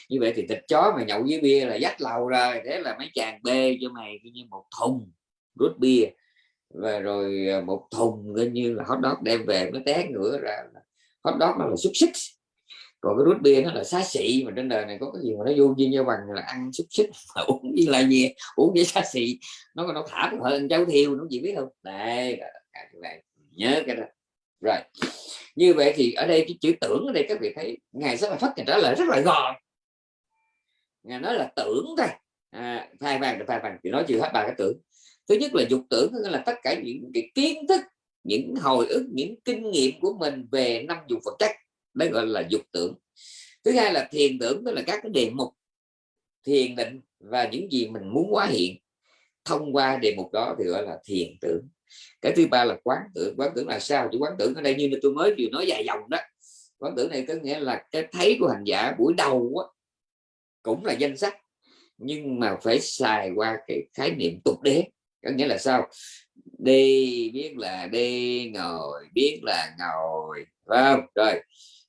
Speaker 3: như vậy thì thịt chó mà nhậu với bia là dắt lầu rồi, thế là mấy chàng bê cho mày như một thùng rút bia. Và rồi ờ, một thùng coi như là hot dog đem về, nó té ngửa ra hot dog nó là xúc xích. Còn cái rút bia nó là xá xị, mà trên đời này có cái gì mà nó vô duyên nhau bằng là ăn xúc xích uống với lai gì uống với xá xị. Nó nó thả hơn cháu thiêu, nó gì biết không? Đây này, nhớ cái đó. Rồi, như vậy thì ở đây cái chữ tưởng ở đây, các vị thấy ngài rất là phát trả lời rất là gọn ngài nói là tưởng thôi. À, phai vàng phai vàng thì nói chưa hết ba cái tưởng. Thứ nhất là dục tưởng là tất cả những cái kiến thức những hồi ức những kinh nghiệm của mình về năm dục vật chất đấy gọi là dục tưởng. Thứ hai là thiền tưởng tức là các cái đề mục thiền định và những gì mình muốn hóa hiện. Thông qua đề mục đó thì gọi là thiền tưởng. Cái thứ ba là quán tưởng. Quán tưởng là sao? Chứ quán tưởng ở đây như tôi mới vừa nói dài dòng đó. Quán tưởng này có nghĩa là cái thấy của hành giả buổi đầu á, cũng là danh sách, nhưng mà phải xài qua cái khái niệm tục đế. Có nghĩa là sao? Đi biết là đi, ngồi biết là ngồi, phải không? Rồi,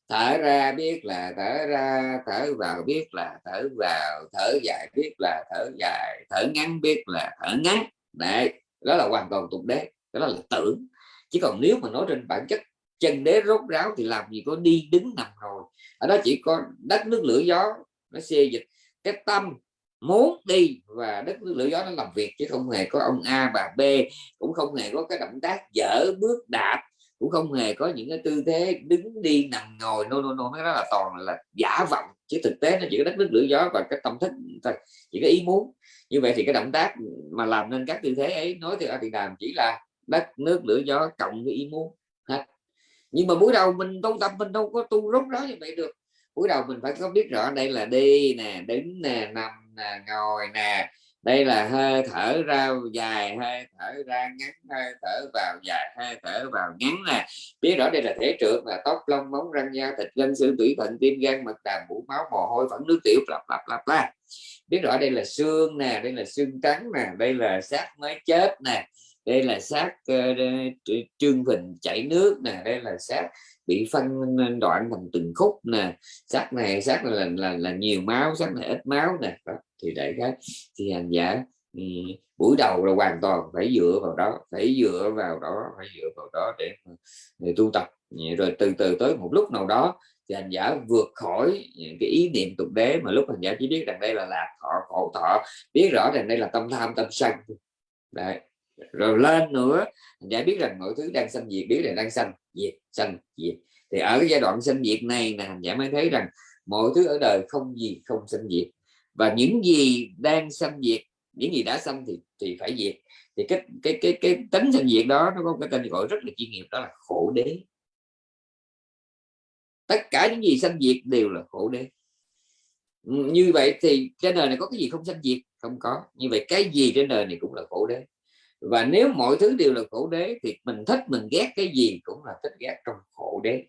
Speaker 3: thở ra biết là thở ra, thở vào biết là thở vào, thở dài biết là thở dài, thở ngắn biết là thở ngắn. Đấy, đó là hoàn toàn tục đế đó là tưởng chỉ còn nếu mà nói trên bản chất chân đế rốt ráo thì làm gì có đi đứng nằm ngồi. Ở đó chỉ có đất, nước, lửa, gió nó xê dịch cái tâm muốn đi và đất nước lửa gió nó làm việc, chứ không hề có ông A bà B, cũng không hề có cái động tác dở bước đạp, cũng không hề có những cái tư thế đứng đi nằm ngồi. No no no, nó là toàn là giả vọng, chứ thực tế nó chỉ có đất nước lửa gió và cái tâm thức thôi, chỉ có ý muốn. Như vậy thì cái động tác mà làm nên các tư thế ấy, nói thì ở thì đàm chỉ là đất nước lửa gió cộng với ý muốn, hết. Nhưng mà buổi đầu mình tu tập mình đâu có tu rốt ráo như vậy được cuối đầu mình phải có biết rõ đây là đi nè đứng nè nằm nè ngồi nè. Đây là hơi thở ra dài hơi thở ra ngắn hơi thở vào dài hơi thở vào ngắn nè. Biết rõ đây là thể trượt là tóc lông móng răng da thịt gân xương tủy thận tim gan mật đàm mũ máu mồ hôi phẫn nước tiểu lặp lặp lặp la biết rõ đây là xương nè đây là xương trắng nè đây là xác mới chết nè. Đây là xác uh, trương phình chảy nước nè đây là xác bị phân đoạn thành từng khúc nè. Xác này xác này là, là là nhiều máu xác này ít máu nè. Đó. thì để cái thì hành giả ừ, buổi đầu là hoàn toàn phải dựa vào đó phải dựa vào đó phải dựa vào đó để, để tu tập. Rồi từ từ tới một lúc nào đó thì hành giả vượt khỏi những cái ý niệm tục đế mà lúc hành giả chỉ biết rằng đây là lạc thọ khổ thọ biết rõ rằng đây là tâm tham tâm sân. Đấy rồi lên nữa giải biết rằng mọi thứ đang sanh diệt, biết là đang sanh diệt sanh diệt. Thì ở cái giai đoạn sanh diệt này là hành giả mới thấy rằng mọi thứ ở đời không gì không sanh diệt. Và những gì đang sanh diệt, những gì đã sanh thì thì phải diệt. Thì cái cái cái cái tính sanh diệt đó, nó có cái tên gọi rất là chuyên nghiệp, đó là khổ đế. Tất cả những gì sanh diệt đều là khổ đế. Như vậy thì trên đời này có cái gì không sanh diệt? Không có. Như vậy cái gì trên đời này cũng là khổ đế và nếu mọi thứ đều là khổ đế thì mình thích, mình ghét cái gì cũng là thích ghét trong khổ đế.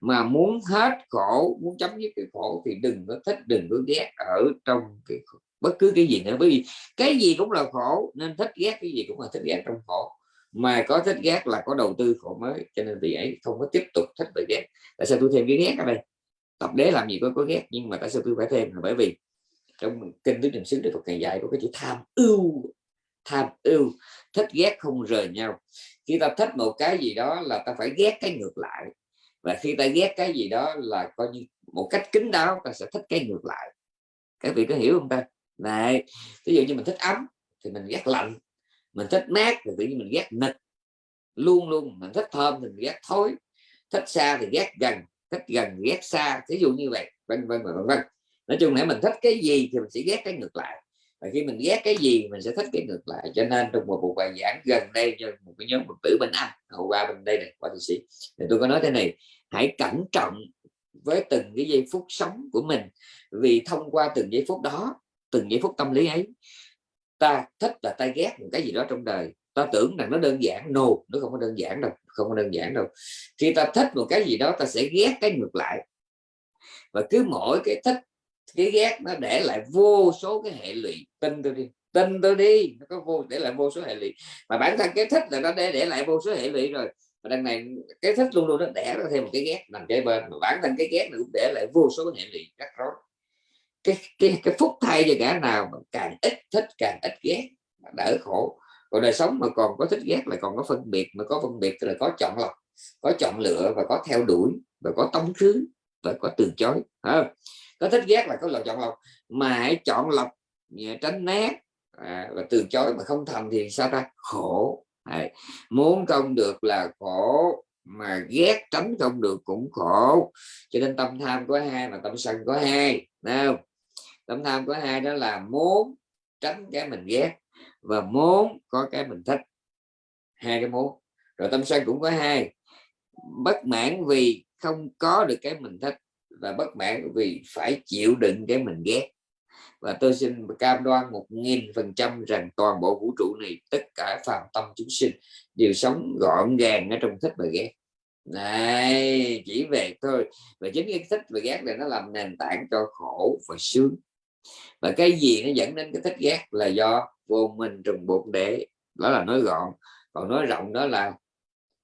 Speaker 3: Mà muốn hết khổ, muốn chấm dứt cái khổ thì đừng có thích, đừng có ghét ở trong cái bất cứ cái gì nữa. Bởi vì cái gì cũng là khổ, nên thích ghét cái gì cũng là thích ghét trong khổ. Mà có thích ghét là có đầu tư khổ mới, cho nên vì ấy không có tiếp tục thích và ghét. Tại sao tôi thêm cái ghét ở đây? Tập đế làm gì có có ghét, nhưng mà tại sao tôi phải thêm? Là bởi vì trong kinh tứ niệm xứ đức Phật ngày dạy có cái chữ tham ưu tham ưu, thích ghét không rời nhau. Khi ta thích một cái gì đó là ta phải ghét cái ngược lại. Và khi ta ghét cái gì đó là coi như một cách kín đáo, ta sẽ thích cái ngược lại. Các vị có hiểu không ta? Này, ví dụ như mình thích ấm thì mình ghét lạnh, mình thích mát thì tự nhiên mình ghét nịch luôn luôn, mình thích thơm thì mình ghét thối, thích xa thì ghét gần, thích gần ghét xa ví dụ như vậy vân vân vân vân. Nói chung là mình thích cái gì thì mình sẽ ghét cái ngược lại và khi mình ghét cái gì mình sẽ thích cái ngược lại. Cho nên trong một cuộc bài giảng gần đây cho một cái nhóm phật tử bên anh hậu qua bên đây này, qua thị sĩ, thì tôi có nói thế này, hãy cẩn trọng với từng cái giây phút sống của mình. Vì thông qua từng giây phút đó, từng giây phút tâm lý ấy, ta thích là ta ghét một cái gì đó trong đời. Ta tưởng rằng nó đơn giản. No, nó không có đơn giản đâu, không có đơn giản đâu. Khi ta thích một cái gì đó, ta sẽ ghét cái ngược lại. Và cứ mỗi cái thích cái ghét nó để lại vô số cái hệ lụy. Tin tôi đi tin tôi đi. Nó có vô để lại vô số hệ lụy. Mà bản thân cái thích là nó để để lại vô số hệ lụy rồi. Và đằng này cái thích luôn luôn nó đẻ ra thêm một cái ghét nằm kế bên. Mà bản thân cái ghét nó cũng để lại vô số hệ lụy rắc rối. Cái cái cái phúc thay cho cả nào mà càng ít thích càng ít ghét đỡ khổ. Còn đời sống mà còn có thích ghét là còn có phân biệt. Mà có phân biệt là có chọn lọc có chọn lựa và có theo đuổi và có tống khứ và có từ chối. À, có thích ghét là có lựa chọn lọc mà hãy chọn lọc à, tránh né à, và từ chối mà không thành thì sao ta? Khổ. À, muốn không được là khổ mà ghét tránh không được cũng khổ. Cho nên tâm tham có hai mà tâm sân có hai nào tâm tham có hai đó là muốn tránh cái mình ghét và muốn có cái mình thích. Hai cái muốn. Rồi tâm sân cũng có hai. Bất mãn vì không có được cái mình thích và bất mãn vì phải chịu đựng cái mình ghét. Và tôi xin cam đoan một nghìn phần trăm rằng toàn bộ vũ trụ này, tất cả phàm tâm chúng sinh đều sống gọn gàng ở trong thích và ghét. Này, chỉ về thôi. Và chính cái thích và ghét này nó làm nền tảng cho khổ và sướng. Và cái gì nó dẫn đến cái thích ghét là do vô minh trùng bột để. Đó là nói gọn. Còn nói rộng đó là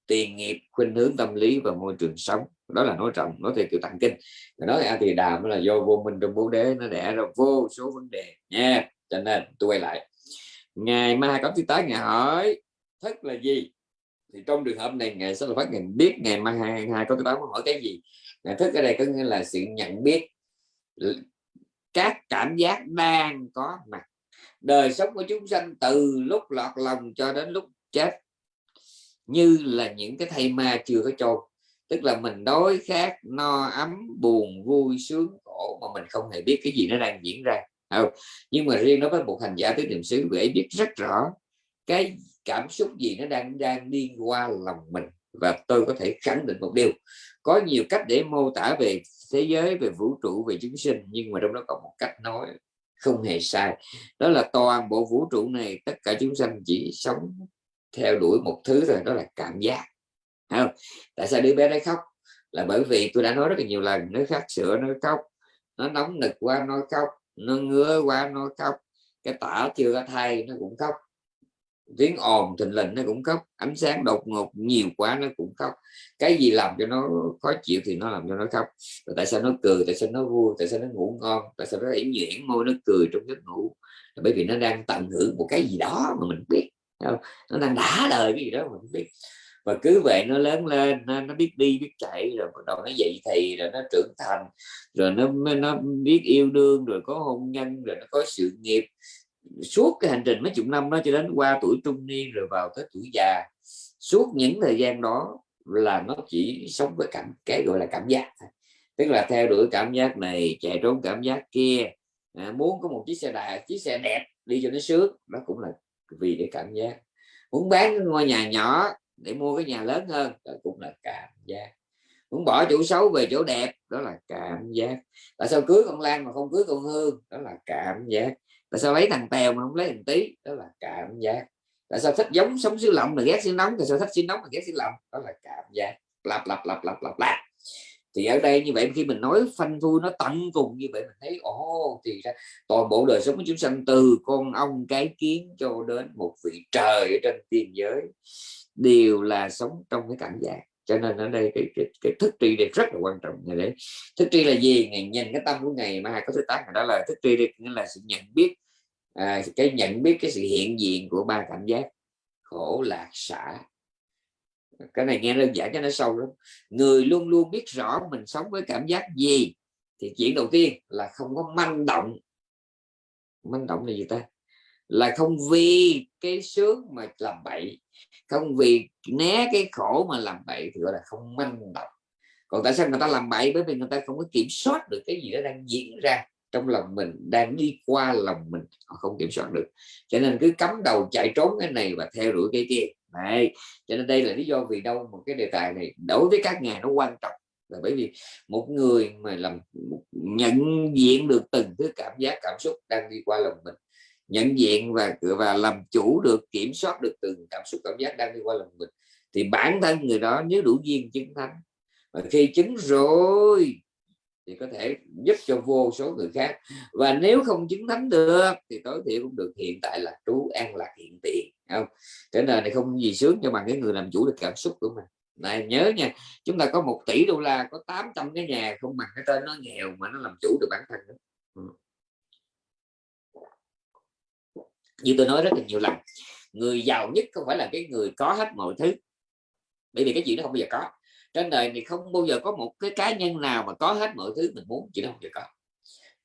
Speaker 3: tiền nghiệp, khuynh hướng tâm lý và môi trường sống đó là nói trọng, nói theo kiểu tặng kinh. Nói a thì đàm là do vô minh trong bố đế, nó đẻ ra vô số vấn đề. Nha, cho nên tôi quay lại. Ngày mai có thứ tới ngày hỏi, thức là gì? Thì trong trường hợp này ngày sẽ là phát ngày biết ngày mai hai hai có thứ tám hỏi cái gì. Ngày thức ở đây có nghĩa là sự nhận biết các cảm giác đang có mặt. Đời sống của chúng sanh từ lúc lọt lòng cho đến lúc chết, như là những cái thây ma chưa có chôn tức là mình đói khát, no ấm, buồn, vui, sướng, khổ mà mình không hề biết cái gì nó đang diễn ra. Không? nhưng mà riêng nó với một hành giả, tứ niệm xứ, vị ấy biết rất rõ cái cảm xúc gì nó đang đang đi qua lòng mình. Và tôi có thể khẳng định một điều, có nhiều cách để mô tả về thế giới, về vũ trụ, về chúng sinh, nhưng mà trong đó có một cách nói không hề sai. Đó là toàn bộ vũ trụ này, tất cả chúng sanh chỉ sống theo đuổi một thứ thôi, đó là cảm giác không? tại sao đứa bé đấy khóc? Là bởi vì tôi đã nói rất là nhiều lần nó khát sữa nó khóc nó nóng nực qua nó khóc nó ngứa qua nó khóc cái tả chưa có thay nó cũng khóc tiếng ồn thình lình nó cũng khóc ánh sáng đột ngột nhiều quá nó cũng khóc cái gì làm cho nó khó chịu thì nó làm cho nó khóc Rồi tại sao nó cười, tại sao nó vui, tại sao nó ngủ ngon, tại sao nó yểm nhuyễn môi nó cười trong giấc ngủ? Là bởi vì nó đang tận hưởng một cái gì đó mà mình biết không? nó đang đã đời cái gì đó mà mình biết và cứ vậy nó lớn lên nó, nó biết đi biết chạy rồi bắt đầu nó dậy thì rồi nó trưởng thành rồi nó nó biết yêu đương rồi có hôn nhân rồi nó có sự nghiệp. Suốt cái hành trình mấy chục năm đó cho đến qua tuổi trung niên rồi vào tới tuổi già suốt những thời gian đó là nó chỉ sống với cảm cái gọi là cảm giác tức là theo đuổi cảm giác này chạy trốn cảm giác kia à, muốn có một chiếc xe đạp chiếc xe đẹp đi cho nó sướng đó cũng là vì để cảm giác. Muốn bán ngôi nhà nhỏ để mua cái nhà lớn hơn, đó cũng là cảm giác. Muốn bỏ chỗ xấu về chỗ đẹp, đó là cảm giác. Tại sao cưới con lan mà không cưới con hương? Đó là cảm giác. Tại sao lấy thằng tèo mà không lấy thằng tí? Đó là cảm giác. Tại sao thích giống sống xứ lạnh mà ghét xứ nóng? Tại sao thích xứ nóng mà ghét xứ lạnh đó là cảm giác. Lặp lặp lặp lặp lặp lặp. Thì ở đây như vậy khi mình nói phanh phui, nó tận cùng như vậy mình thấy, ồ, thì ra toàn bộ đời sống của chúng sanh, từ con ong cái kiến cho đến một vị trời ở trên tiên giới đều là sống trong cái cảm giác. Cho nên ở đây cái, cái, cái thức tri đây rất là quan trọng. Ngày đấy. Thức tri là gì? Ngày nhìn cái tâm của ngày mà hai có thứ tám đó là thức tri nghĩa là sự nhận biết à, cái nhận biết cái sự hiện diện của ba cảm giác. Khổ lạc xả. Cái này nghe đơn giản cho nó sâu lắm. Người luôn luôn biết rõ mình sống với cảm giác gì thì chuyện đầu tiên là không có manh động. Manh động là gì ta? Là không vì cái sướng mà làm bậy, không vì né cái khổ mà làm bậy thì gọi là không manh động. Còn tại sao người ta làm bậy? Bởi vì người ta không có kiểm soát được cái gì đó đang diễn ra trong lòng mình, đang đi qua lòng mình, họ không kiểm soát được. Cho nên cứ cắm đầu chạy trốn cái này và theo đuổi cái kia. Này cho nên đây là lý do vì đâu một cái đề tài này đối với các ngài nó quan trọng. Là bởi vì một người mà làm nhận diện được từng thứ cảm giác, cảm xúc đang đi qua lòng mình nhận diện và và làm chủ được, kiểm soát được từng cảm xúc, cảm giác đang đi qua lòng mình. Thì bản thân người đó nếu đủ duyên chứng thánh, và khi chứng rồi, thì có thể giúp cho vô số người khác. Và nếu không chứng thánh được, thì tối thiểu cũng được hiện tại là trú an lạc hiện tiền không? Thế nên này không gì sướng cho bằng cái người làm chủ được cảm xúc của mình. Này, nhớ nha, chúng ta có một tỷ đô la, có 800 cái nhà không bằng cái tên nó nghèo mà nó làm chủ được bản thân đó. Ừ như tôi nói rất là nhiều lần, người giàu nhất không phải là cái người có hết mọi thứ. Bởi vì cái chuyện nó không bao giờ có. Trên đời thì không bao giờ có một cái cá nhân nào mà có hết mọi thứ mình muốn chỉ nó không bao giờ có.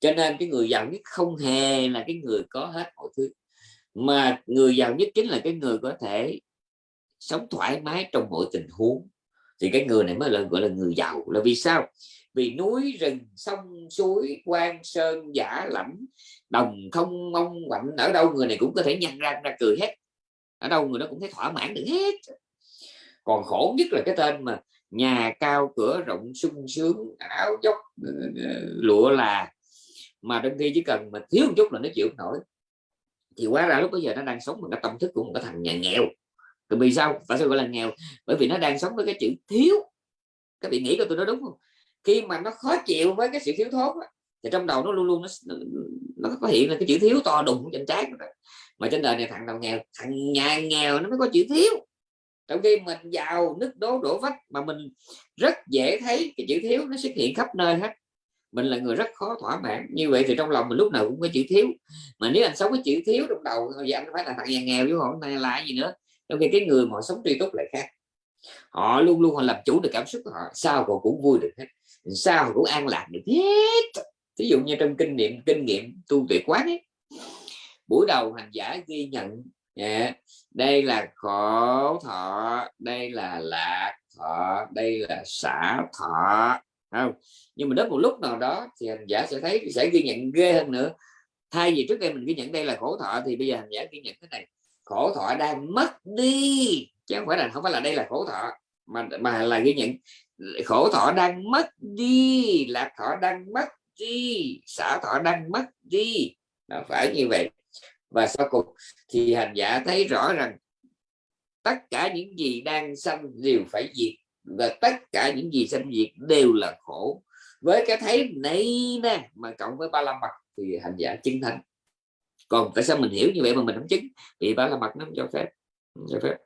Speaker 3: Cho nên cái người giàu nhất không hề là cái người có hết mọi thứ. Mà người giàu nhất chính là cái người có thể sống thoải mái trong mọi tình huống thì cái người này mới là, gọi là người giàu là vì sao? Vì núi, rừng, sông, suối quan sơn, giả, lẫm, đồng không mong quạnh, ở đâu người này cũng có thể nhăn ra ra cười hết. Ở đâu người đó cũng thấy thỏa mãn được hết. Còn khổ nhất là cái tên mà nhà cao cửa rộng, sung sướng, áo dốc ờ, ờ, lụa là. Mà đôi khi chỉ cần mà thiếu một chút là nó chịu nổi. Thì quá ra lúc bây giờ nó đang sống bằng cái tâm thức của một cái thằng nhà nghèo tại vì sao? Tại sao gọi là nghèo. Bởi vì nó đang sống với cái chữ thiếu. Các vị nghĩ của tôi nói đúng không? Khi mà nó khó chịu với cái sự thiếu thốn đó, thì trong đầu nó luôn luôn nó nó có hiện là cái chữ thiếu to đùng trên trái mà trên đời này thằng nào nghèo? Thằng nhà nghèo nó mới có chữ thiếu. Trong khi mình giàu nứt đố đổ vách mà mình rất dễ thấy cái chữ thiếu nó xuất hiện khắp nơi hết. Mình là người rất khó thỏa mãn. Như vậy thì trong lòng mình lúc nào cũng có chữ thiếu. Mà nếu anh sống với chữ thiếu trong đầu thì anh phải là thằng nhà nghèo chứ không? Này là gì nữa? Trong khi cái người mà họ sống tri túc lại khác. Họ luôn luôn họ làm chủ được cảm xúc của họ sao họ cũng vui được hết. Sao họ cũng an lạc được hết. Ví dụ như trong kinh nghiệm kinh nghiệm tu tuyệt quán ấy buổi đầu hành giả ghi nhận yeah, đây là khổ thọ đây là lạc thọ đây là xả thọ không? Nhưng mà đến một lúc nào đó thì hành giả sẽ thấy sẽ ghi nhận ghê hơn nữa. Thay vì trước đây mình ghi nhận đây là khổ thọ thì bây giờ hành giả ghi nhận thế này khổ thọ đang mất đi. Chứ không phải là, không phải là đây là khổ thọ, mà mà là ghi nhận khổ thọ đang mất đi, lạc thọ đang mất đi, xả thọ đang mất đi. Nó phải như vậy. Và sau cùng thì hành giả thấy rõ rằng tất cả những gì đang sanh đều phải diệt, và tất cả những gì sanh diệt đều là khổ. Với cái thấy này nè, mà cộng với ba la mật thì hành giả chứng thánh còn tại sao mình hiểu như vậy mà mình không chứng? Vì ba la mật nó không cho phép. Không cho phép.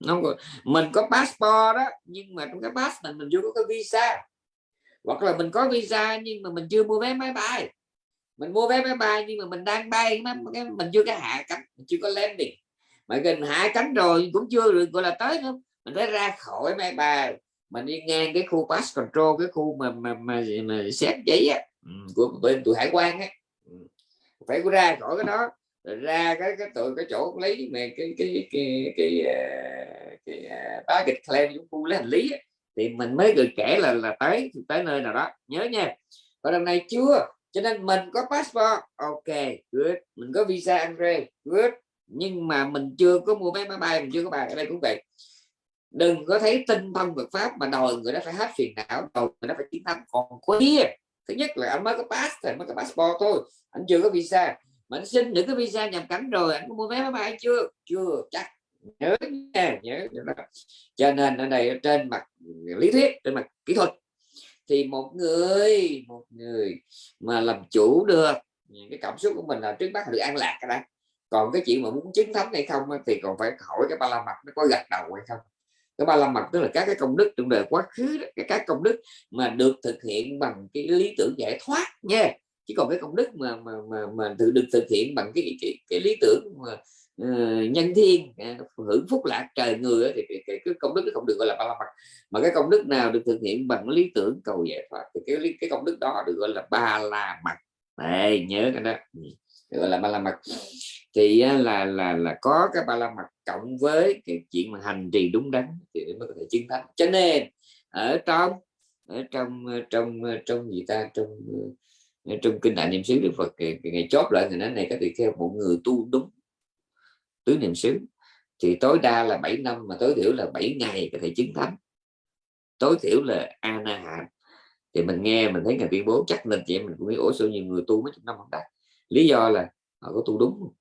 Speaker 3: Nó không có... mình có passport đó nhưng mà trong cái pass mình mình chưa có cái visa. Hoặc là mình có visa nhưng mà mình chưa mua vé máy bay. Mình mua vé máy bay nhưng mà mình đang bay mình chưa có hạ cánh mình chưa có landing. Mà gần hạ cánh rồi cũng chưa được gọi là tới nữa. Mình phải ra khỏi máy bay. Mình đi ngang cái khu pass control cái khu mà mà mà, mà xét giấy á, ừ, của bên tụi hải quan á phải ra khỏi cái đó rồi ra cái cái tụi cái chỗ lấy mà cái cái cái cái ờ, cái, ờ, ba kịch claim chúng khu lấy hành lý thì mình mới được kể là là tới tới nơi nào đó. Nhớ nha. Và lần này chưa cho nên mình có passport. Ok good. Mình có visa Andre good. Nhưng mà mình chưa có mua vé máy bay mình chưa có bài ở đây cũng vậy. Đừng có thấy tinh thông Phật pháp mà đòi người đó phải hết phiền não đòi người đó phải chiến thắng. Còn quý thứ nhất là anh mới có pass thì mới có passport thôi. Anh chưa có visa. Mà anh xin được cái visa nhập cảnh rồi. Anh có mua vé máy bay chưa? Chưa, chắc. Nhớ nha, nhớ. Cho nên ở đây trên mặt lý thuyết, trên mặt kỹ thuật, thì một người một người mà làm chủ được cái cảm xúc của mình là trước mắt được an lạc cái đó. Còn cái chuyện mà muốn chiến thắng hay không thì còn phải hỏi cái ba la mặt nó có gật đầu hay không cái ba la mật tức là các cái công đức trong đời quá khứ đó, cái các công đức mà được thực hiện bằng cái lý tưởng giải thoát nha. Chỉ còn cái công đức mà mà mà, mà tự được thực hiện bằng cái cái, cái lý tưởng mà uh, nhân thiên uh, hưởng phúc lạc trời người đó, thì cái, cái, cái công đức nó không được gọi là ba la mật. Mà cái công đức nào được thực hiện bằng lý tưởng cầu giải thoát thì cái cái công đức đó được gọi là ba la mật. Đây nhớ cái đó. Ừ gọi là ba la mật. Thì là là là có cái ba la mật cộng với cái chuyện mà hành trì đúng đắn thì mới có thể chiến thắng. Cho nên, ở trong ở trong ờ, trong ờ, trong gì ta, trong ờ, trong kinh đại niệm xứ đức phật, ngày chót lại thì nói này các tỳ kheo một người tu đúng tứ niệm xứ. Thì tối đa là 7 năm mà tối thiểu là 7 ngày có thể chứng thánh tối thiểu là ana na hàm thì mình nghe mình thấy ngày tuyên bố, chắc nên chị em mình cũng biết, ủa sao nhiều người tu mấy chục năm không đạt lý do là họ có tu đúng.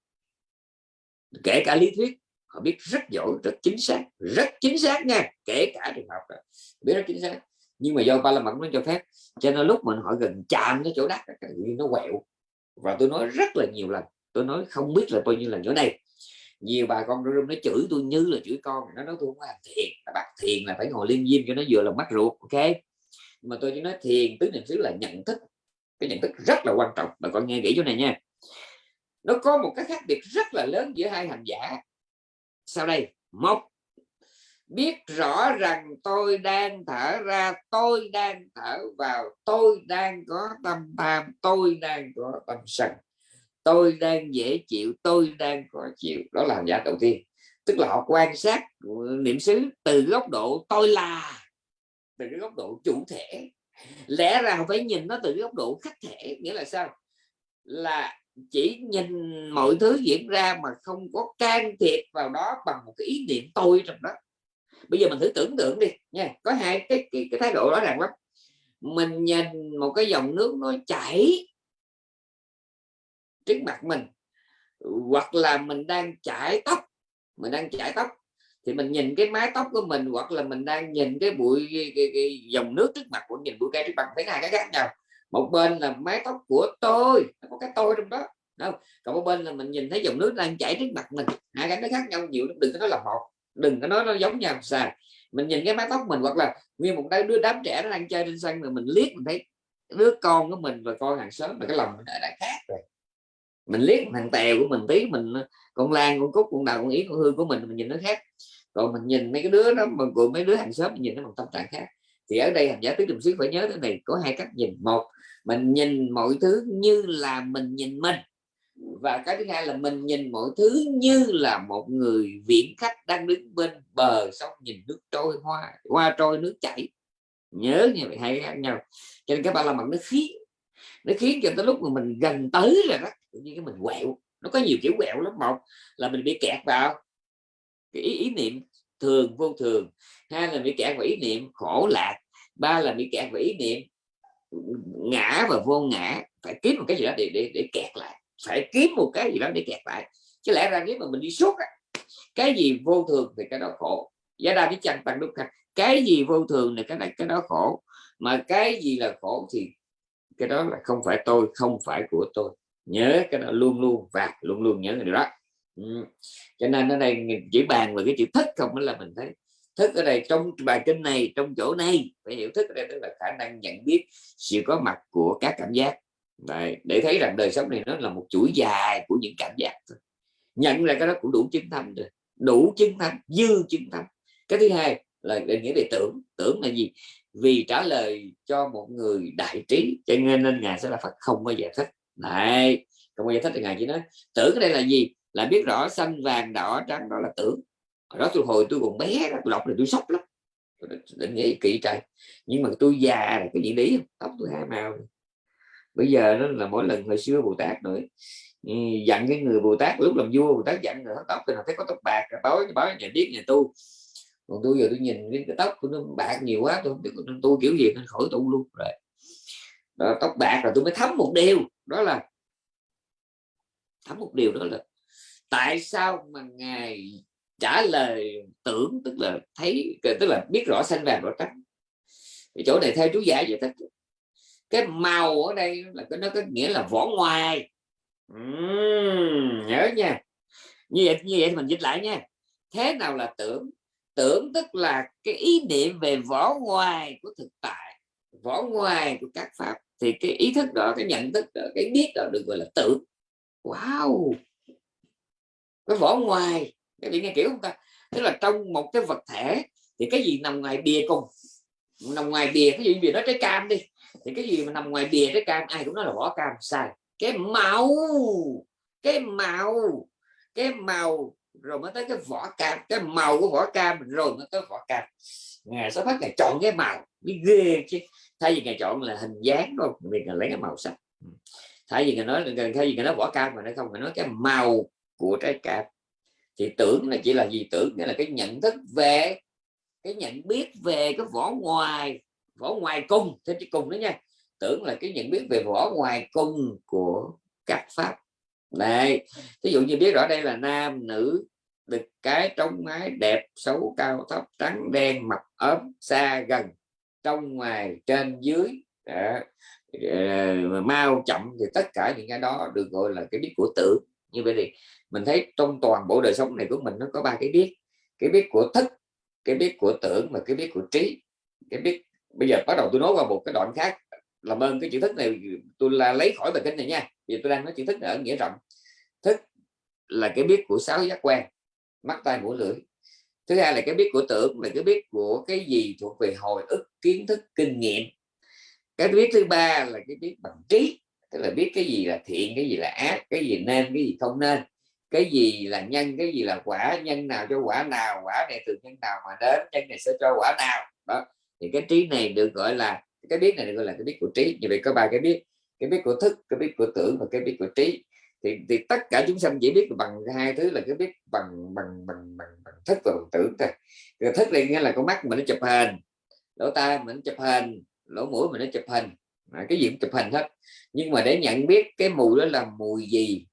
Speaker 3: Kể cả lý thuyết, họ biết rất giỏi, rất chính xác, rất chính xác nha. Kể cả trường học biết rất chính xác. Nhưng mà do ba la mật nó cho phép, cho nên lúc mình họ gần chạm cái chỗ đất nó quẹo. Và tôi nói rất là nhiều lần, tôi nói không biết là bao nhiêu lần chỗ này nhiều bà con trong nó chửi tôi như là chửi con. Nó nói, tôi không làm thiền bắt thiền là phải ngồi liên diêm cho nó vừa lòng mắt ruột. Ok? Mà tôi chỉ nói thiền, tứ niệm xứ là nhận thức cái nhận thức rất là quan trọng. Bà con nghe kỹ chỗ này nha. Nó có một cái khác biệt rất là lớn giữa hai hành giả. Sau đây, một, biết rõ rằng tôi đang thở ra, tôi đang thở vào, tôi đang có tâm tham, tôi đang có tâm sân, tôi đang dễ chịu, tôi đang khó chịu. Đó là hành giả đầu tiên. Tức là họ quan sát niệm xứ từ góc độ tôi là, từ cái góc độ chủ thể lẽ ra phải nhìn nó từ góc độ khách thể nghĩa là sao? Là chỉ nhìn mọi thứ diễn ra mà không có can thiệp vào đó bằng một cái ý niệm tôi trong đó. Bây giờ mình thử tưởng tượng đi nha có hai cái cái, cái thái độ rõ ràng lắm. Mình nhìn một cái dòng nước nó chảy trước mặt mình hoặc là mình đang chải tóc mình đang chải tóc thì mình nhìn cái mái tóc của mình hoặc là mình đang nhìn cái bụi cái, cái, cái dòng nước trước mặt của nhìn bụi cây trước mặt thấy hai cái khác nhau. Một bên là mái tóc của tôi nó có cái tôi trong đó đâu còn một bên là mình nhìn thấy dòng nước đang chảy trước mặt mình hai cái nó khác nhau nhiều đừng có nói là một đừng có nói nó giống nhau sao. Mình nhìn cái mái tóc mình hoặc là nguyên một đứa đám trẻ nó đang chơi trên sân mà mình liếc mình thấy đứa con của mình và con hàng xóm mà cái lòng mình đã khác rồi. Mình liếc thằng tèo của mình tí mình con lan, con cúc, con đào, con yến, con hương của mình mình nhìn nó khác. Còn mình nhìn mấy cái đứa đó, mà của mấy đứa hàng xóm mình nhìn nó bằng tâm trạng khác. Thì ở đây hành giả tứ đồng xứ phải nhớ thế này, có hai cách nhìn. Một, mình nhìn mọi thứ như là mình nhìn mình. Và cái thứ hai là mình nhìn mọi thứ như là một người viễn khách đang đứng bên bờ sông nhìn nước trôi, hoa hoa trôi, nước chảy. Nhớ như vậy hay khác nhau. Cho nên các bạn là mặt nó khiến nó khiến cho tới lúc mà mình gần tới rồi đó, tự nhiên cái mình quẹo nó có nhiều kiểu quẹo lắm một là mình bị kẹt vào. Cái ý, ý niệm thường vô thường. Hai là bị kẹt vào ý niệm khổ lạc. Ba là bị kẹt vào ý niệm ngã và vô ngã. Phải kiếm một cái gì đó để để, để kẹt lại. Phải kiếm một cái gì đó để kẹt lại. Chứ lẽ ra nếu mà mình đi suốt á, cái gì vô thường thì cái đó khổ. Giá đa biết chăng tăng đúc cái gì vô thường thì cái này cái đó khổ. Mà cái gì là khổ thì cái đó là không phải tôi không phải của tôi nhớ cái đó luôn luôn và luôn luôn nhớ điều đó. Ừ. cho nên ở đây chỉ bàn về cái chữ thức không là mình thấy thức ở đây trong bài kinh này trong chỗ này phải hiểu thức ở đây tức là khả năng nhận biết sự có mặt của các cảm giác. Đấy, để thấy rằng đời sống này nó là một chuỗi dài của những cảm giác thôi. Nhận ra cái đó cũng đủ chứng tâm rồi đủ chứng tâm dư chứng tâm cái thứ hai là định nghĩa về tưởng. Tưởng là gì? Vì trả lời cho một người đại trí cho nên nên ngài sẽ là phật không bao giờ thích này không bao giải thích được ngài chỉ nói tưởng đây là gì? Là biết rõ xanh vàng đỏ trắng đó là tưởng. Đó tôi hồi tôi còn bé đó, tôi đọc thì tôi sốc lắm. Định nghĩa kỹ trời nhưng mà tôi già là cái gì lý tóc tôi hai màu. Bây giờ nó là mỗi lần hồi xưa bồ tát nữa. Ừ, dặn cái người bồ tát lúc làm vua bồ tát dặn người tóc thì nào thấy có tóc bạc tối báo nhà biết nhà tu. Còn tôi giờ tôi nhìn cái, tóc của nó bạc nhiều quá tôi không biết tôi kiểu gì nên khỏi tu luôn. Rồi đó, tóc bạc là tôi mới thấm một điều đó là thấm một điều đó là tại sao mà ngài trả lời tưởng tức là thấy tức là biết rõ xanh vàng rõ trắng. Cái chỗ này theo chú giải vậy thích cái màu ở đây là cái nó có nghĩa là vỏ ngoài. Uhm, nhớ nha. Như vậy như vậy mình dịch lại nha. Thế nào là tưởng? Tưởng tức là cái ý niệm về vỏ ngoài của thực tại vỏ ngoài của các pháp thì cái ý thức đó, cái nhận thức đó, cái biết đó được gọi là tưởng wow! Cái vỏ ngoài, cái vị nghe kiểu không ta? Tức là trong một cái vật thể, thì cái gì nằm ngoài bìa cùng? Nằm ngoài bìa, cái gì bìa nó trái cam đi. Thì cái gì mà nằm ngoài bìa trái cam? Ai cũng nói là vỏ cam, sai. Cái màu cái màu cái màu, rồi mới tới cái vỏ cam. Cái màu của vỏ cam, rồi mới tới vỏ cam. Ngài sẽ phát ngày chọn cái màu biết ghê chứ thay vì ngài chọn là hình dáng đâu vì ngài lấy cái màu sắc. Thay vì ngài nói thay vì ngài nói vỏ cam mà nó không phải nói cái màu của trái cam thì tưởng là chỉ là gì? Tưởng nghĩa là cái nhận thức về cái nhận biết về cái vỏ ngoài vỏ ngoài cung. Thế chứ cùng đó nha. Tưởng là cái nhận biết về vỏ ngoài cung của các pháp. Này ví dụ như biết rõ đây là nam nữ được cái trong mái đẹp xấu cao thấp trắng đen mập ốm xa gần trong, ngoài, trên, dưới, đó. Ờ, mau chậm thì tất cả những cái đó được gọi là cái biết của tưởng như vậy thì mình thấy trong toàn bộ đời sống này của mình nó có ba cái biết cái biết của thức, cái biết của tưởng và cái biết của trí. Cái biết bây giờ bắt đầu tôi nói qua một cái đoạn khác, làm ơn cái chữ thức này, tôi là lấy khỏi bài kinh này nha. Vì tôi đang nói chữ thức ở nghĩa rộng. Thức là cái biết của sáu giác quan, mắt, tai, mũi, lưỡi thứ hai là cái biết của tưởng, là cái biết của cái gì thuộc về hồi ức, kiến thức, kinh nghiệm. Cái biết thứ ba là cái biết bằng trí, tức là biết cái gì là thiện, cái gì là ác, cái gì nên, cái gì không nên. Cái gì là nhân, cái gì là quả, nhân nào cho quả nào, quả này từ nhân nào mà đến, nhân này sẽ cho quả nào. Đó, thì cái trí này được gọi là, cái biết này được gọi là cái biết của trí. Như vậy có ba cái biết cái biết của thức, cái biết của tưởng và cái biết của trí thì, thì tất cả chúng sanh chỉ biết bằng hai thứ là cái biết bằng bằng bằng bằng, bằng thức và bằng tưởng thôi. Rồi thức này nghĩa là con mắt mình nó chụp hình lỗ tai mình chụp hình lỗ mũi mình nó chụp hình. À, cái gì cũng chụp hình hết. Nhưng mà để nhận biết cái mùi đó là mùi gì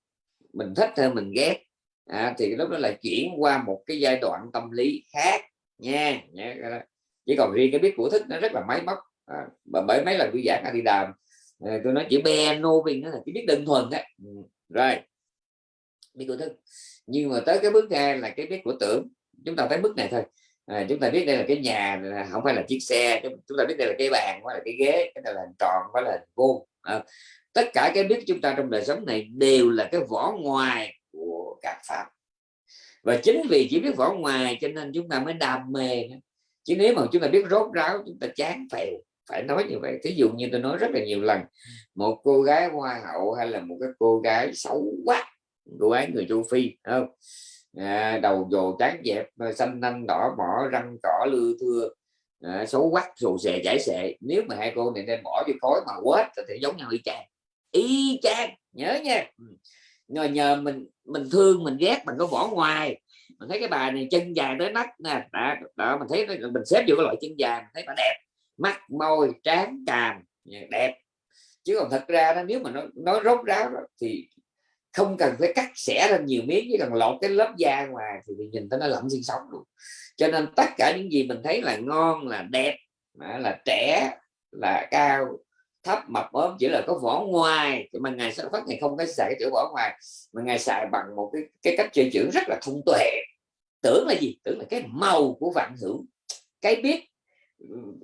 Speaker 3: mình thích hay mình ghét à, thì lúc đó là chuyển qua một cái giai đoạn tâm lý khác nha, nha chỉ còn riêng cái biết của thức nó rất là máy móc à, bởi mấy lần tôi giảng đi đàm à, tôi nói chữ piano vì nó là cái biết đơn thuần đấy rồi. Biết của thức nhưng mà tới cái bước hai là cái biết của tưởng. Chúng ta thấy bước này thôi. À, chúng ta biết đây là cái nhà không phải là chiếc xe. Chúng ta biết đây là cái bàn hoặc là cái ghế cái này là hình tròn phải là hình vuông. À, tất cả cái biết chúng ta trong đời sống này đều là cái vỏ ngoài của các pháp và chính vì chỉ biết vỏ ngoài cho nên chúng ta mới đam mê. Chứ nếu mà chúng ta biết rốt ráo chúng ta chán phèo phải nói như vậy. Thí dụ như tôi nói rất là nhiều lần một cô gái hoa hậu hay là một cái cô gái xấu quá cô gái người châu phi không? À, đầu dồ trắng dẹp à, xanh nanh đỏ mỏ răng cỏ lưa thưa à, xấu quắc xù xề chảy xệ. Nếu mà hai cô này đem bỏ vô khói mà quết thì giống nhau y chang. Y chang nhớ nha. Ừ. Nhờ nhờ mình mình thương mình ghét mình có vỏ ngoài. Mình thấy cái bà này chân dài tới nách nè. Đó, đó mình thấy mình xếp vô cái loại chân dài mình thấy bà đẹp mắt môi trán càm đẹp. Chứ còn thật ra đó nếu mà nó nói rốt ráo đó, thì không cần phải cắt xẻ ra nhiều miếng chỉ cần lột cái lớp da ngoài thì mình nhìn thấy nó lỏng sinh sống luôn. Cho nên tất cả những gì mình thấy là ngon là đẹp là trẻ là cao thấp mập ốm chỉ là có vỏ ngoài. Thì mà ngày sản phát ngày không có xài cái chữ vỏ ngoài mà ngày xài bằng một cái cái cách chơi chữ rất là thông tuệ. Tưởng là gì? Tưởng là cái màu của vạn hữu. Cái biết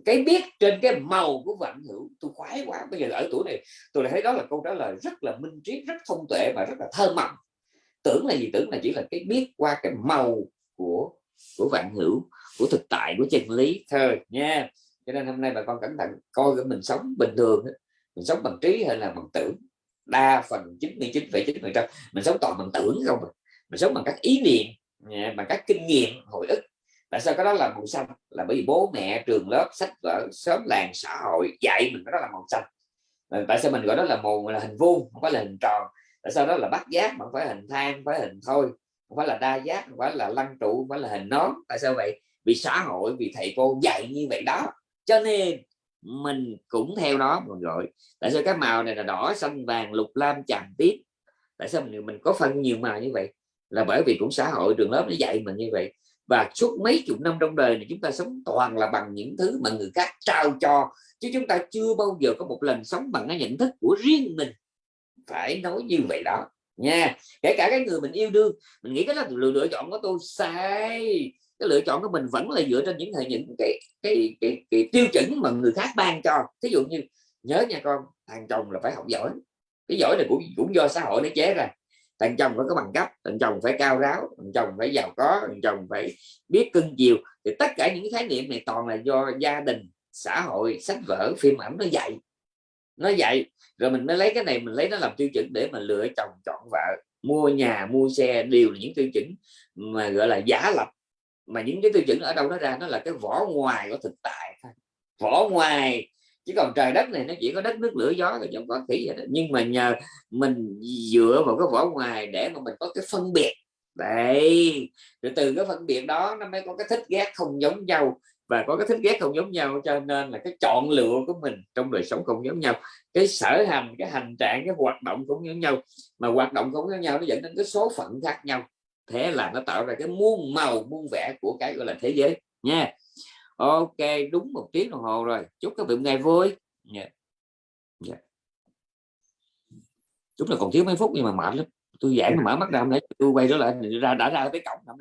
Speaker 3: cái biết trên cái màu của vạn hữu tôi khoái quá. Bây giờ ở tuổi này tôi lại thấy đó là câu trả lời rất là minh triết rất thông tuệ và rất là thơ mộng. Tưởng là gì? Tưởng là chỉ là cái biết qua cái màu của của vạn hữu của thực tại của chân lý thôi nha. Cho nên hôm nay bà con cẩn thận coi cái mình sống bình thường mình sống bằng trí hay là bằng tưởng? Đa phần 99,9 phần trăm mình sống toàn bằng tưởng không à. mình sống bằng các ý niệm bằng các kinh nghiệm hồi ức tại sao cái đó là màu xanh? Là bởi vì bố mẹ trường lớp sách vở sớm làng xã hội dạy mình cái đó là màu xanh. Ờ, tại sao mình gọi đó là màu là hình vuông, không phải là hình tròn? Tại sao đó là bắt giác mà không phải hình thang phải hình thôi? Không phải là đa giác, không phải là lăng trụ, không phải là hình nón. Tại sao vậy? Vì xã hội, vì thầy cô dạy như vậy đó. Cho nên mình cũng theo đó mình gọi. Tại sao cái màu này là đỏ, xanh, vàng, lục, lam chàm tiếp? Tại sao mình mình có phân nhiều màu như vậy? Là bởi vì cũng xã hội, trường lớp nó dạy mình như vậy và suốt mấy chục năm trong đời này chúng ta sống toàn là bằng những thứ mà người khác trao cho. Chứ chúng ta chưa bao giờ có một lần sống bằng cái nhận thức của riêng mình. Phải nói như vậy đó. Nha. Kể cả cái người mình yêu đương mình nghĩ cái là lựa, lựa chọn của tôi sai. Cái lựa chọn của mình vẫn là dựa trên những những cái cái, cái, cái tiêu chuẩn mà người khác ban cho. Ví dụ như nhớ nha con thằng chồng là phải học giỏi. Cái giỏi này cũng cũng do xã hội nó chế ra thằng chồng phải có bằng cấp, thằng chồng phải cao ráo, thằng chồng phải giàu có, thằng chồng phải biết cưng chiều. Thì tất cả những khái niệm này toàn là do gia đình, xã hội, sách vở, phim ảnh nó dạy. Nó dạy. Rồi mình mới lấy cái này, mình lấy nó làm tiêu chuẩn để mà lựa chồng, chọn vợ. Mua nhà, mua xe, đều là những tiêu chuẩn mà gọi là giả lập. Mà những cái tiêu chuẩn ở đâu nó ra? Nó là cái vỏ ngoài của thực tại thôi. Vỏ ngoài chứ còn trời đất này nó chỉ có đất nước lửa gió rồi không có kỹ vậy đó. nhưng mà nhờ mình dựa vào cái vỏ ngoài để mà mình có cái phân biệt. Đấy. Rồi từ cái phân biệt đó nó mới có cái thích ghét không giống nhau. Và có cái thích ghét không giống nhau cho nên là cái chọn lựa của mình trong đời sống không giống nhau. Cái sở hành, cái hành trạng, cái hoạt động cũng giống nhau. Mà hoạt động không giống nhau nó dẫn đến cái số phận khác nhau. Thế là nó tạo ra cái muôn màu, muôn vẻ của cái gọi là thế giới. Nha ok đúng một tiếng đồng hồ rồi chúc các vị ngày vui yeah. Yeah. Dạ. chúng là còn thiếu mấy phút nhưng mà mệt lắm tôi giảng mà mở mắt ra lấy tôi quay trở lại ra đã ra tới cổng